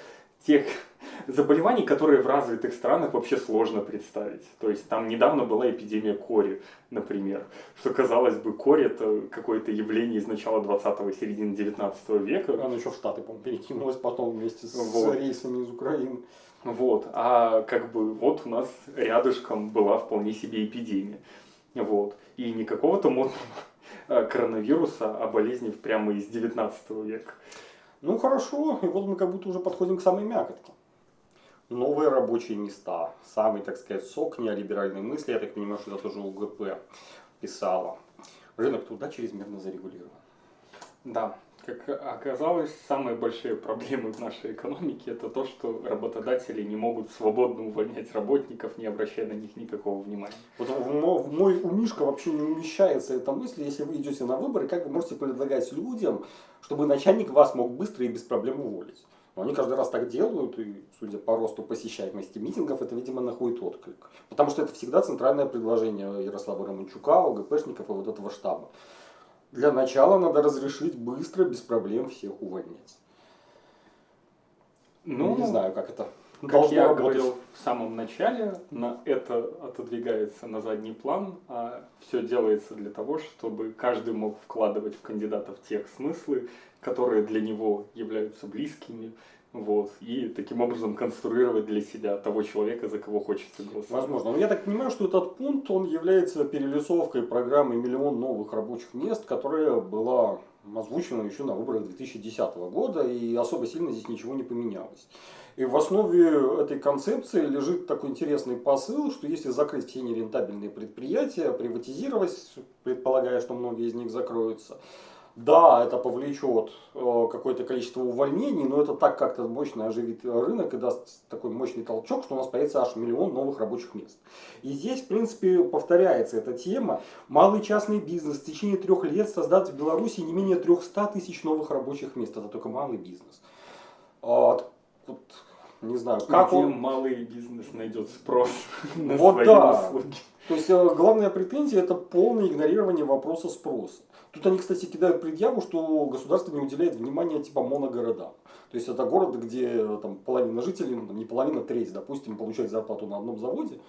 тех заболеваний, которые в развитых странах вообще сложно представить. То есть там недавно была эпидемия кори, например, что казалось бы, кори это какое-то явление из начала 20-го, середины 19 века. Оно еще в Штаты, по-моему, перекинулось потом вместе с вот. рейсами из Украины. Вот, а как бы вот у нас рядышком была вполне себе эпидемия. Вот. И не какого-то модного э, коронавируса, а болезни прямо из 19 века. Ну хорошо, и вот мы как будто уже подходим к самой мякотке. Новые рабочие места. Самый, так сказать, сок неолиберальной мысли, я так понимаю, что это тоже УГП писала. Рынок труда чрезмерно зарегулирован. Да, как оказалось, самые большие проблемы в нашей экономике это то, что работодатели не могут свободно увольнять работников, не обращая на них никакого внимания. Вот в мой умишка вообще не умещается эта мысль, если вы идете на выборы, как вы можете предлагать людям, чтобы начальник вас мог быстро и без проблем уволить. Но они каждый раз так делают, и, судя по росту посещаемости митингов, это, видимо, находит отклик. Потому что это всегда центральное предложение Ярослава Романчука, ОГПшников и вот этого штаба. Для начала надо разрешить быстро, без проблем всех увольнять. Ну, не знаю, как это как я работать. говорил в самом начале, на это отодвигается на задний план, а все делается для того, чтобы каждый мог вкладывать в кандидатов тех смыслы, которые для него являются близкими, вот, и таким образом конструировать для себя того человека, за кого хочется голосовать. Возможно. Но я так понимаю, что этот пункт, он является перелесовкой программы «Миллион новых рабочих мест», которая была озвучена еще на выборах 2010 года, и особо сильно здесь ничего не поменялось. И в основе этой концепции лежит такой интересный посыл, что если закрыть все нерентабельные предприятия, приватизировать, предполагая, что многие из них закроются, да, это повлечет э, какое-то количество увольнений, но это так как-то мощно оживит рынок и даст такой мощный толчок, что у нас появится аж миллион новых рабочих мест. И здесь, в принципе, повторяется эта тема. Малый частный бизнес в течение трех лет создаст в Беларуси не менее 300 тысяч новых рабочих мест. Это только малый бизнес. Вот, не знаю, как Где он... малый бизнес найдет спрос на вот свои да. услуги. То есть э, главная претензия это полное игнорирование вопроса спроса. Тут они, кстати, кидают предъяву, что государство не уделяет внимания типа моногородам. То есть это город, где там половина жителей, ну, не половина, треть, допустим, получает зарплату на одном заводе.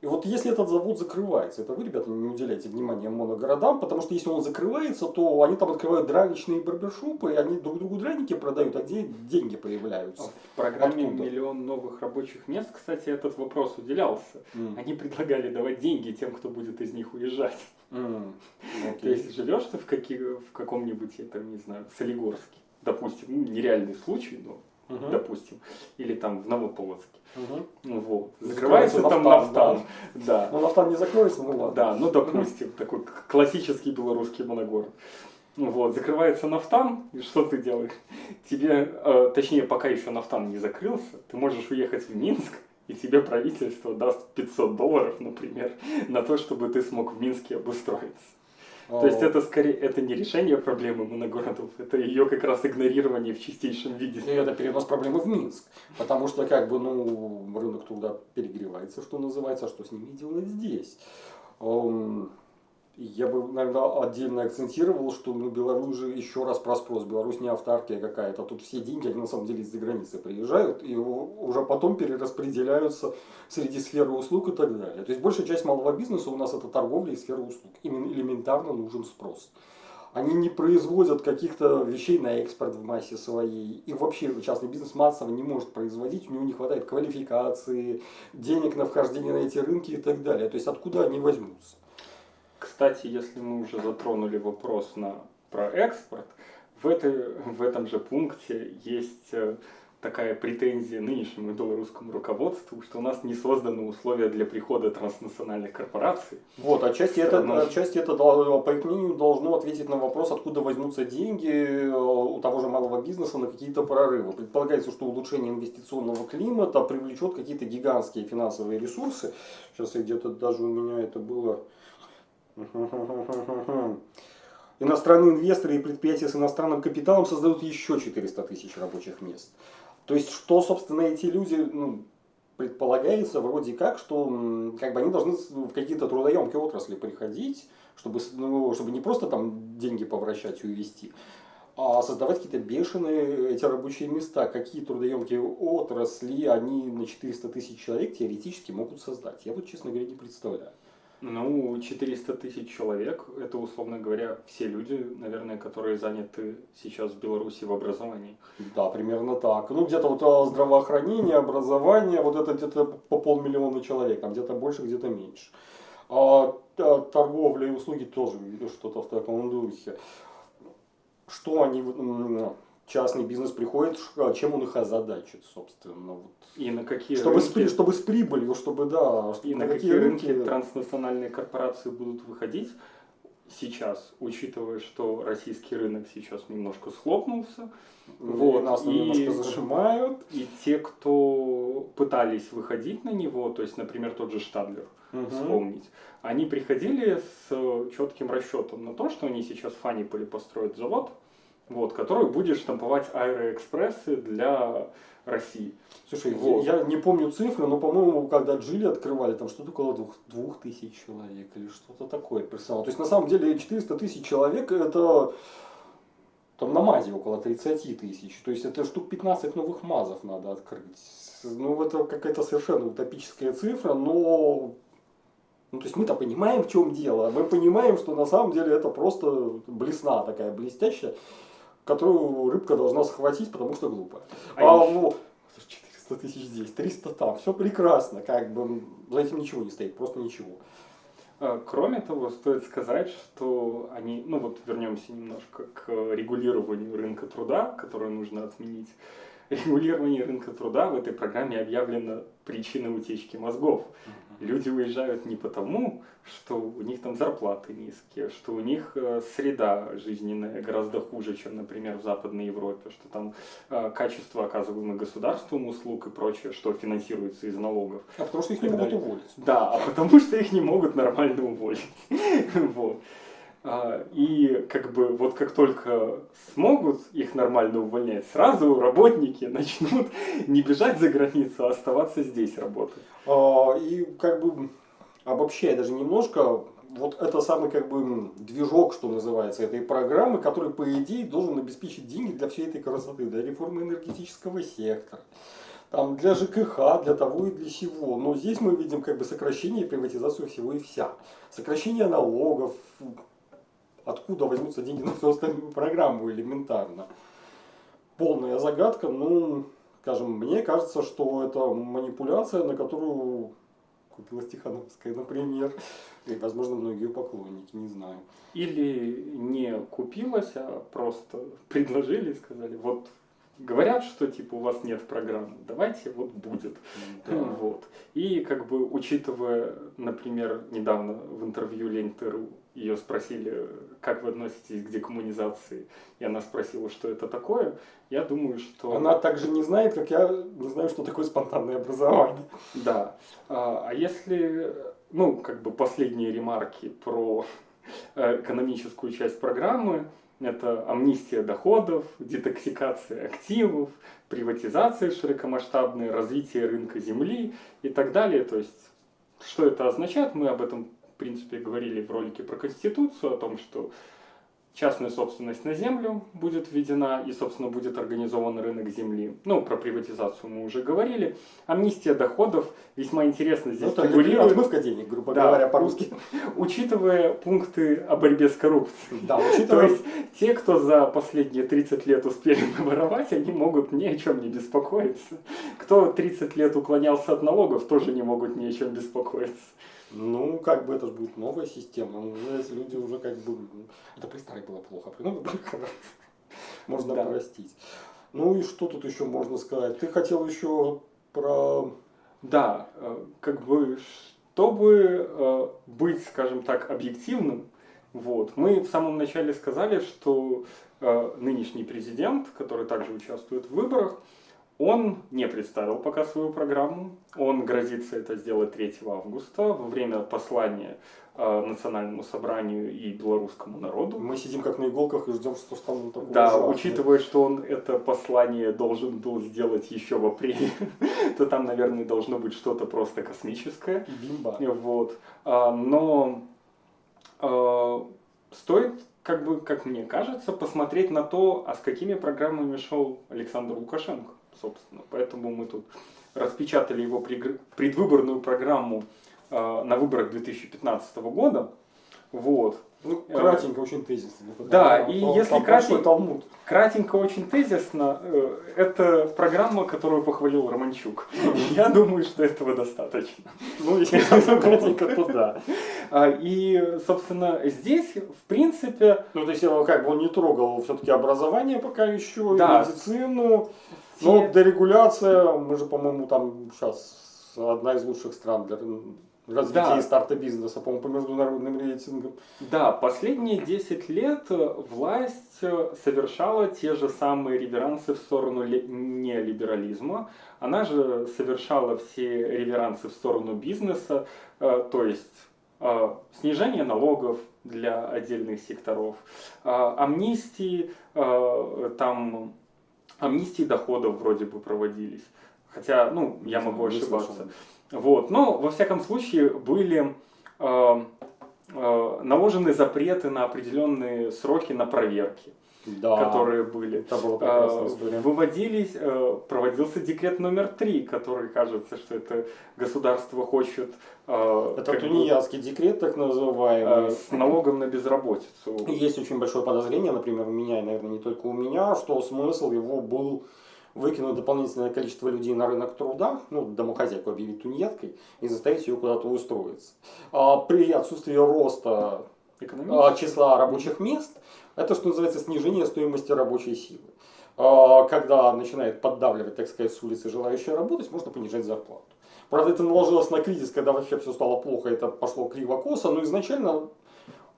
И вот если этот завод закрывается, это вы, ребята, не уделяете внимания моногородам, потому что если он закрывается, то они там открывают драничные барбершопы, и они друг другу драники продают, а где деньги появляются? В программе Откуда? «Миллион новых рабочих мест», кстати, этот вопрос уделялся. Mm. Они предлагали давать деньги тем, кто будет из них уезжать. Mm. Okay. То есть живешь ты в, каки, в каком-нибудь, я там не знаю, Солигорске, допустим, ну, нереальный случай, но угу. допустим, или там в Новополоцке. Угу. Вот. Закрывается, там нафтан. Да. да. Но нафтан не закроется, ну ладно. Да, ну допустим, такой классический белорусский моногород. Вот, закрывается нафтан, и что ты делаешь? Тебе, э, точнее, пока еще нафтан не закрылся, ты можешь уехать в Минск, и тебе правительство даст 500 долларов, например, на то, чтобы ты смог в Минске обустроиться. То есть это скорее это не решение проблемы моногородов, это ее как раз игнорирование в чистейшем виде. И это перенос проблемы в Минск. Потому что как бы ну рынок туда перегревается, что называется, а что с ними делать здесь. Я бы, наверное, отдельно акцентировал, что ну, Беларусь же еще раз про спрос. Беларусь не автаркия какая-то. Тут все деньги, они на самом деле из-за границы приезжают и уже потом перераспределяются среди сферы услуг и так далее. То есть большая часть малого бизнеса у нас это торговля и сфера услуг. Им элементарно нужен спрос. Они не производят каких-то вещей на экспорт в массе своей. И вообще частный бизнес массово не может производить, у него не хватает квалификации, денег на вхождение на эти рынки и так далее. То есть откуда они возьмутся? Кстати, если мы уже затронули вопрос на, про экспорт, в, этой, в этом же пункте есть э, такая претензия нынешнему белорусскому руководству, что у нас не созданы условия для прихода транснациональных корпораций. Вот, отчасти это, отчасти это, по их мнению, должно ответить на вопрос, откуда возьмутся деньги э, у того же малого бизнеса на какие-то прорывы. Предполагается, что улучшение инвестиционного климата привлечет какие-то гигантские финансовые ресурсы. Сейчас где-то даже у меня это было... Иностранные инвесторы и предприятия с иностранным капиталом создают еще 400 тысяч рабочих мест. То есть, что, собственно, эти люди, ну, предполагается вроде как, что как бы они должны в какие-то трудоемкие отрасли приходить, чтобы, ну, чтобы не просто там деньги повращать и увести, а создавать какие-то бешеные эти рабочие места. Какие трудоемкие отрасли они на 400 тысяч человек теоретически могут создать. Я вот, честно говоря, не представляю. Ну, 400 тысяч человек, это, условно говоря, все люди, наверное, которые заняты сейчас в Беларуси в образовании. Да, примерно так. Ну, где-то вот а, здравоохранение, образование, вот это где-то по полмиллиона человек, там где-то больше, где-то меньше. А, а торговля и услуги тоже что-то в таком духе. Что они частный бизнес приходит, а чем он их озадачит, собственно. Вот. И на какие чтобы рынки... С, чтобы с прибылью, чтобы, да. Чтобы и на, на какие, какие рынки, рынки транснациональные корпорации будут выходить сейчас, учитывая, что российский рынок сейчас немножко схлопнулся. Вот, нас и, немножко зажимают. И те, кто пытались выходить на него, то есть, например, тот же Штадлер, угу. вспомнить, они приходили с четким расчетом на то, что они сейчас в Фаниполе построят завод, вот, который будет штамповать аэроэкспрессы для России. Слушай, вот. я, я не помню цифры, но, по-моему, когда Джили открывали, там что-то около двух, двух тысяч человек или что-то такое персонал. То есть, на самом деле, 400 тысяч человек это там на МАЗе около 30 тысяч. То есть, это штук 15 новых МАЗов надо открыть. Ну, это какая-то совершенно утопическая цифра, но ну, то есть мы-то понимаем, в чем дело. Мы понимаем, что на самом деле это просто блесна такая блестящая которую рыбка должна схватить, потому что глупая. А, а ну, 400 тысяч здесь, 300 там, все прекрасно, как бы за этим ничего не стоит, просто ничего. А, кроме того, стоит сказать, что они, ну вот вернемся немножко к регулированию рынка труда, которое нужно отменить. Регулирование рынка труда в этой программе объявлено причиной утечки мозгов. Люди уезжают не потому, что у них там зарплаты низкие, что у них э, среда жизненная гораздо хуже, чем, например, в Западной Европе, что там э, качество оказываемых государством услуг и прочее, что финансируется из налогов. А потому что их не могут уволить. Да, а потому что их не могут нормально уволить. Вот. А, и как бы вот как только смогут их нормально увольнять, сразу работники начнут не бежать за границу, а оставаться здесь работать. А, и как бы обобщая даже немножко, вот это самый как бы движок, что называется, этой программы, который по идее должен обеспечить деньги для всей этой красоты, для реформы энергетического сектора, там, для ЖКХ, для того и для сего. Но здесь мы видим как бы сокращение и приватизацию всего и вся. Сокращение налогов, откуда возьмутся деньги на всю остальную программу элементарно. Полная загадка, ну, скажем, мне кажется, что это манипуляция, на которую купила Стехановская, например, и, возможно, многие поклонники, не знаю. Или не купилась, а просто предложили, сказали, вот говорят, что типа у вас нет программы, давайте вот будет. Да. Вот. И как бы учитывая, например, недавно в интервью Лентеру ее спросили, как вы относитесь к декоммунизации, и она спросила, что это такое, я думаю, что... Она также не знает, как я не знаю, что такое спонтанное образование. Да. А, а если, ну, как бы последние ремарки про э, экономическую часть программы, это амнистия доходов, детоксикация активов, приватизация широкомасштабная, развитие рынка земли и так далее. То есть, что это означает, мы об этом принципе, говорили в ролике про Конституцию, о том, что частная собственность на землю будет введена и, собственно, будет организован рынок земли. Ну, про приватизацию мы уже говорили. Амнистия доходов весьма интересно здесь ну, фигурирует. Отмывка денег, грубо да, говоря, по-русски. Учитывая пункты о борьбе с коррупцией. Да, учитывая... То есть, те, кто за последние 30 лет успели наворовать, они могут ни о чем не беспокоиться. Кто 30 лет уклонялся от налогов, тоже не могут ни о чем беспокоиться. Ну, как бы это же будет новая система. Ну, если люди уже как бы... Это при старой было плохо, при новой было хорошо. Можно да. простить. Ну и что тут еще можно сказать? Ты хотел еще про... Да, э, как бы, чтобы э, быть, скажем так, объективным, вот, мы в самом начале сказали, что э, нынешний президент, который также участвует в выборах, он не представил пока свою программу. Он грозится это сделать 3 августа во время послания э, Национальному собранию и белорусскому народу. Мы сидим как на иголках и ждем, что там такое Да, ужасное. учитывая, что он это послание должен был сделать еще в апреле, то там, наверное, должно быть что-то просто космическое. Бимба. Вот. А, Но э, стоит, как бы, как мне кажется, посмотреть на то, а с какими программами шел Александр Лукашенко, собственно. Поэтому мы тут распечатали его предвыборную программу э, на выборах 2015 года. Вот. Ну, кратенько, очень тезисно. Да, и там- если там талмуд. Кратенько, очень тезисно, э, это программа, которую похвалил Романчук. Я думаю, что этого достаточно. Ну, если кратенько, то да. А, И, собственно, здесь, в принципе, Ну, то есть, э, как бы он не трогал все-таки образование пока еще, медицину. Но дерегуляция, мы же, по-моему, там сейчас одна из лучших стран для развития Да. и старта бизнеса, по-моему, по международным рейтингам. Да, последние 10 лет власть э, совершала те же самые реверансы в сторону неолиберализма. Она же совершала все реверансы в сторону бизнеса, э, то есть э, снижение налогов для отдельных секторов, амнистии, там амнистии доходов вроде бы проводились. Хотя, ну, я могу ошибаться. Вот. Но, во всяком случае, были э, э, наложены запреты на определенные сроки на проверки, Да, которые были. это была прекрасная Э, история. Выводились, э, проводился декрет номер три, который кажется, что это государство хочет э, Это тунеядский декрет, так э, называемый. с налогом на безработицу. Есть очень большое подозрение, например, у меня, и, наверное, не только у меня, что смысл его был выкинуть дополнительное количество людей на рынок труда, ну, домохозяйку объявить тунеядкой и заставить ее куда-то устроиться. А при отсутствии роста а, числа рабочих мест, это, что называется, снижение стоимости рабочей силы. А, Когда начинает поддавливать, так сказать, с улицы желающие работать, можно понижать зарплату. Правда, это наложилось на кризис, когда вообще все стало плохо, это пошло криво-косо, но изначально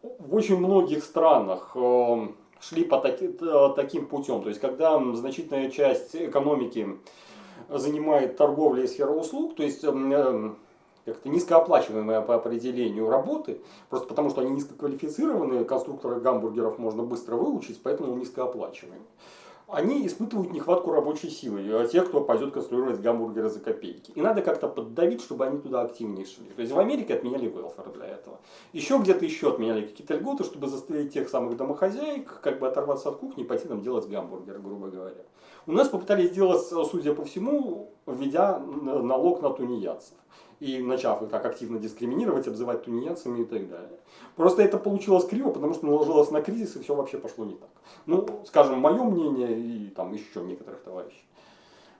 в очень многих странах э, шли по таки- э, таким путем. То есть, когда значительная часть экономики занимает торговля и сфера услуг, то есть м, э, как-то низкооплачиваемые по определению работы, просто потому что они низкоквалифицированные, конструкторы гамбургеров можно быстро выучить, поэтому низкооплачиваемые. Они испытывают нехватку рабочей силы, а те, кто пойдет конструировать гамбургеры за копейки. И надо как-то поддавить, чтобы они туда активнее шли. То есть в Америке отменяли велфер для этого. Еще где-то еще отменяли какие-то льготы, чтобы заставить тех самых домохозяек как бы оторваться от кухни и пойти там делать гамбургеры, грубо говоря. У нас попытались сделать, судя по всему, введя налог на тунеядцев. И начав их так активно дискриминировать, обзывать тунеядцами и так далее. Просто это получилось криво, потому что наложилось на кризис, и все вообще пошло не так. Ну, скажем, мое мнение и там еще некоторых товарищей.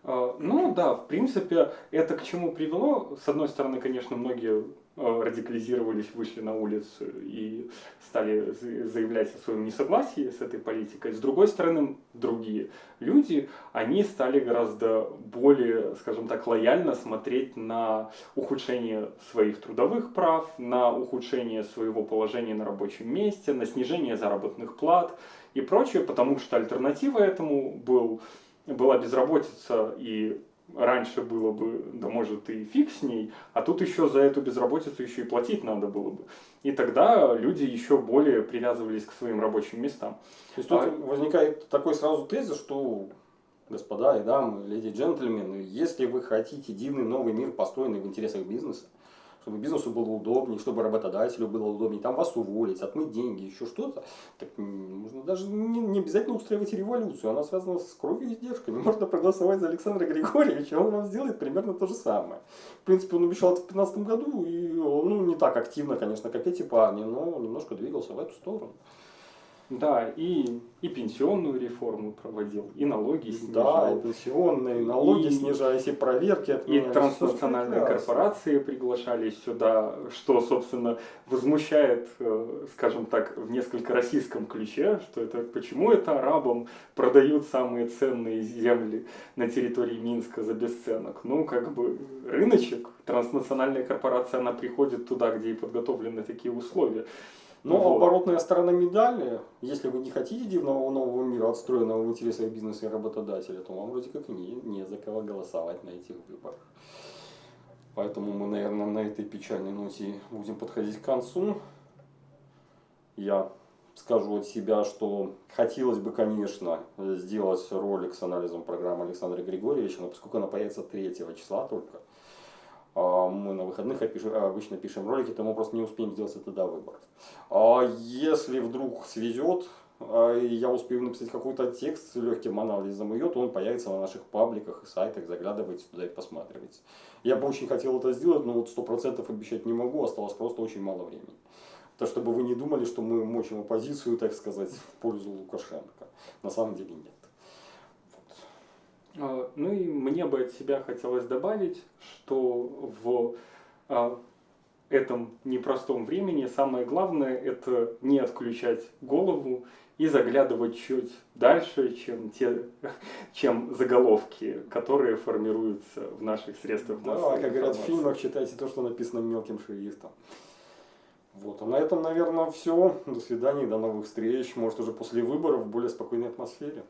Э, Ну да, в принципе, это к чему привело. С одной стороны, конечно, многие радикализировались, вышли на улицу и стали за- заявлять о своем несогласии с этой политикой. С другой стороны, другие люди, они стали гораздо более, скажем так, лояльно смотреть на ухудшение своих трудовых прав, на ухудшение своего положения на рабочем месте, на снижение заработных плат и прочее, потому что альтернатива этому был была безработица и раньше было бы, да может и фиг с ней, а тут еще за эту безработицу еще и платить надо было бы. И тогда люди еще более привязывались к своим рабочим местам. То есть тут А- возникает такой сразу тезис, что, господа и дамы, леди и джентльмены, если вы хотите дивный новый мир, построенный в интересах бизнеса, чтобы бизнесу было удобнее, чтобы работодателю было удобнее, там вас уволить, отмыть деньги, еще что-то, так м, можно даже не, не обязательно устраивать революцию, она связана с кровью и издержками. Можно проголосовать за Александра Григорьевича, он вам сделает примерно то же самое. В принципе, он обещал это в 2015 году, и он ну, не так активно, конечно, как эти парни, но немножко двигался в эту сторону. Да, и, и пенсионную реформу проводил, и налоги снижал. Да, и пенсионные, и налоги И- снижались, и проверки И отменялись. транснациональные Всё прекрасно. корпорации приглашались сюда, что, собственно, возмущает, э, скажем так, в несколько российском ключе, что это почему это арабам продают самые ценные земли на территории Минска за бесценок. Ну, как бы рыночек, транснациональная корпорация, она приходит туда, где и подготовлены такие условия. Но Вот. оборотная сторона медали, если вы не хотите дивного нового мира, отстроенного в интересах бизнеса и работодателя, то вам вроде как не, не за кого голосовать на этих выборах. Поэтому мы, наверное, на этой печальной ноте будем подходить к концу. Я скажу от себя, что хотелось бы, конечно, сделать ролик с анализом программы Александра Григорьевича, но поскольку она появится 3 числа только, мы на выходных обычно пишем ролики, то мы просто не успеем сделать это до выборов. А если вдруг свезет, а, я успею написать какой-то текст с легким анализом ее, то он появится на наших пабликах и сайтах, заглядывайте туда и посматривайте. Я бы очень хотел это сделать, но вот сто процентов обещать не могу, осталось просто очень мало времени. То, чтобы вы не думали, что мы мочим оппозицию, так сказать, в пользу Лукашенко. На самом деле нет. А, Ну и мне бы от себя хотелось добавить, что в а, этом непростом времени самое главное это не отключать голову и заглядывать чуть дальше, чем те, чем заголовки, которые формируются в наших средствах Да, как говорят в фильмах, читайте то, что написано мелким шрифтом. Вот, а на этом, наверное, все. До свидания, до новых встреч. Может, уже после выборов в более спокойной атмосфере.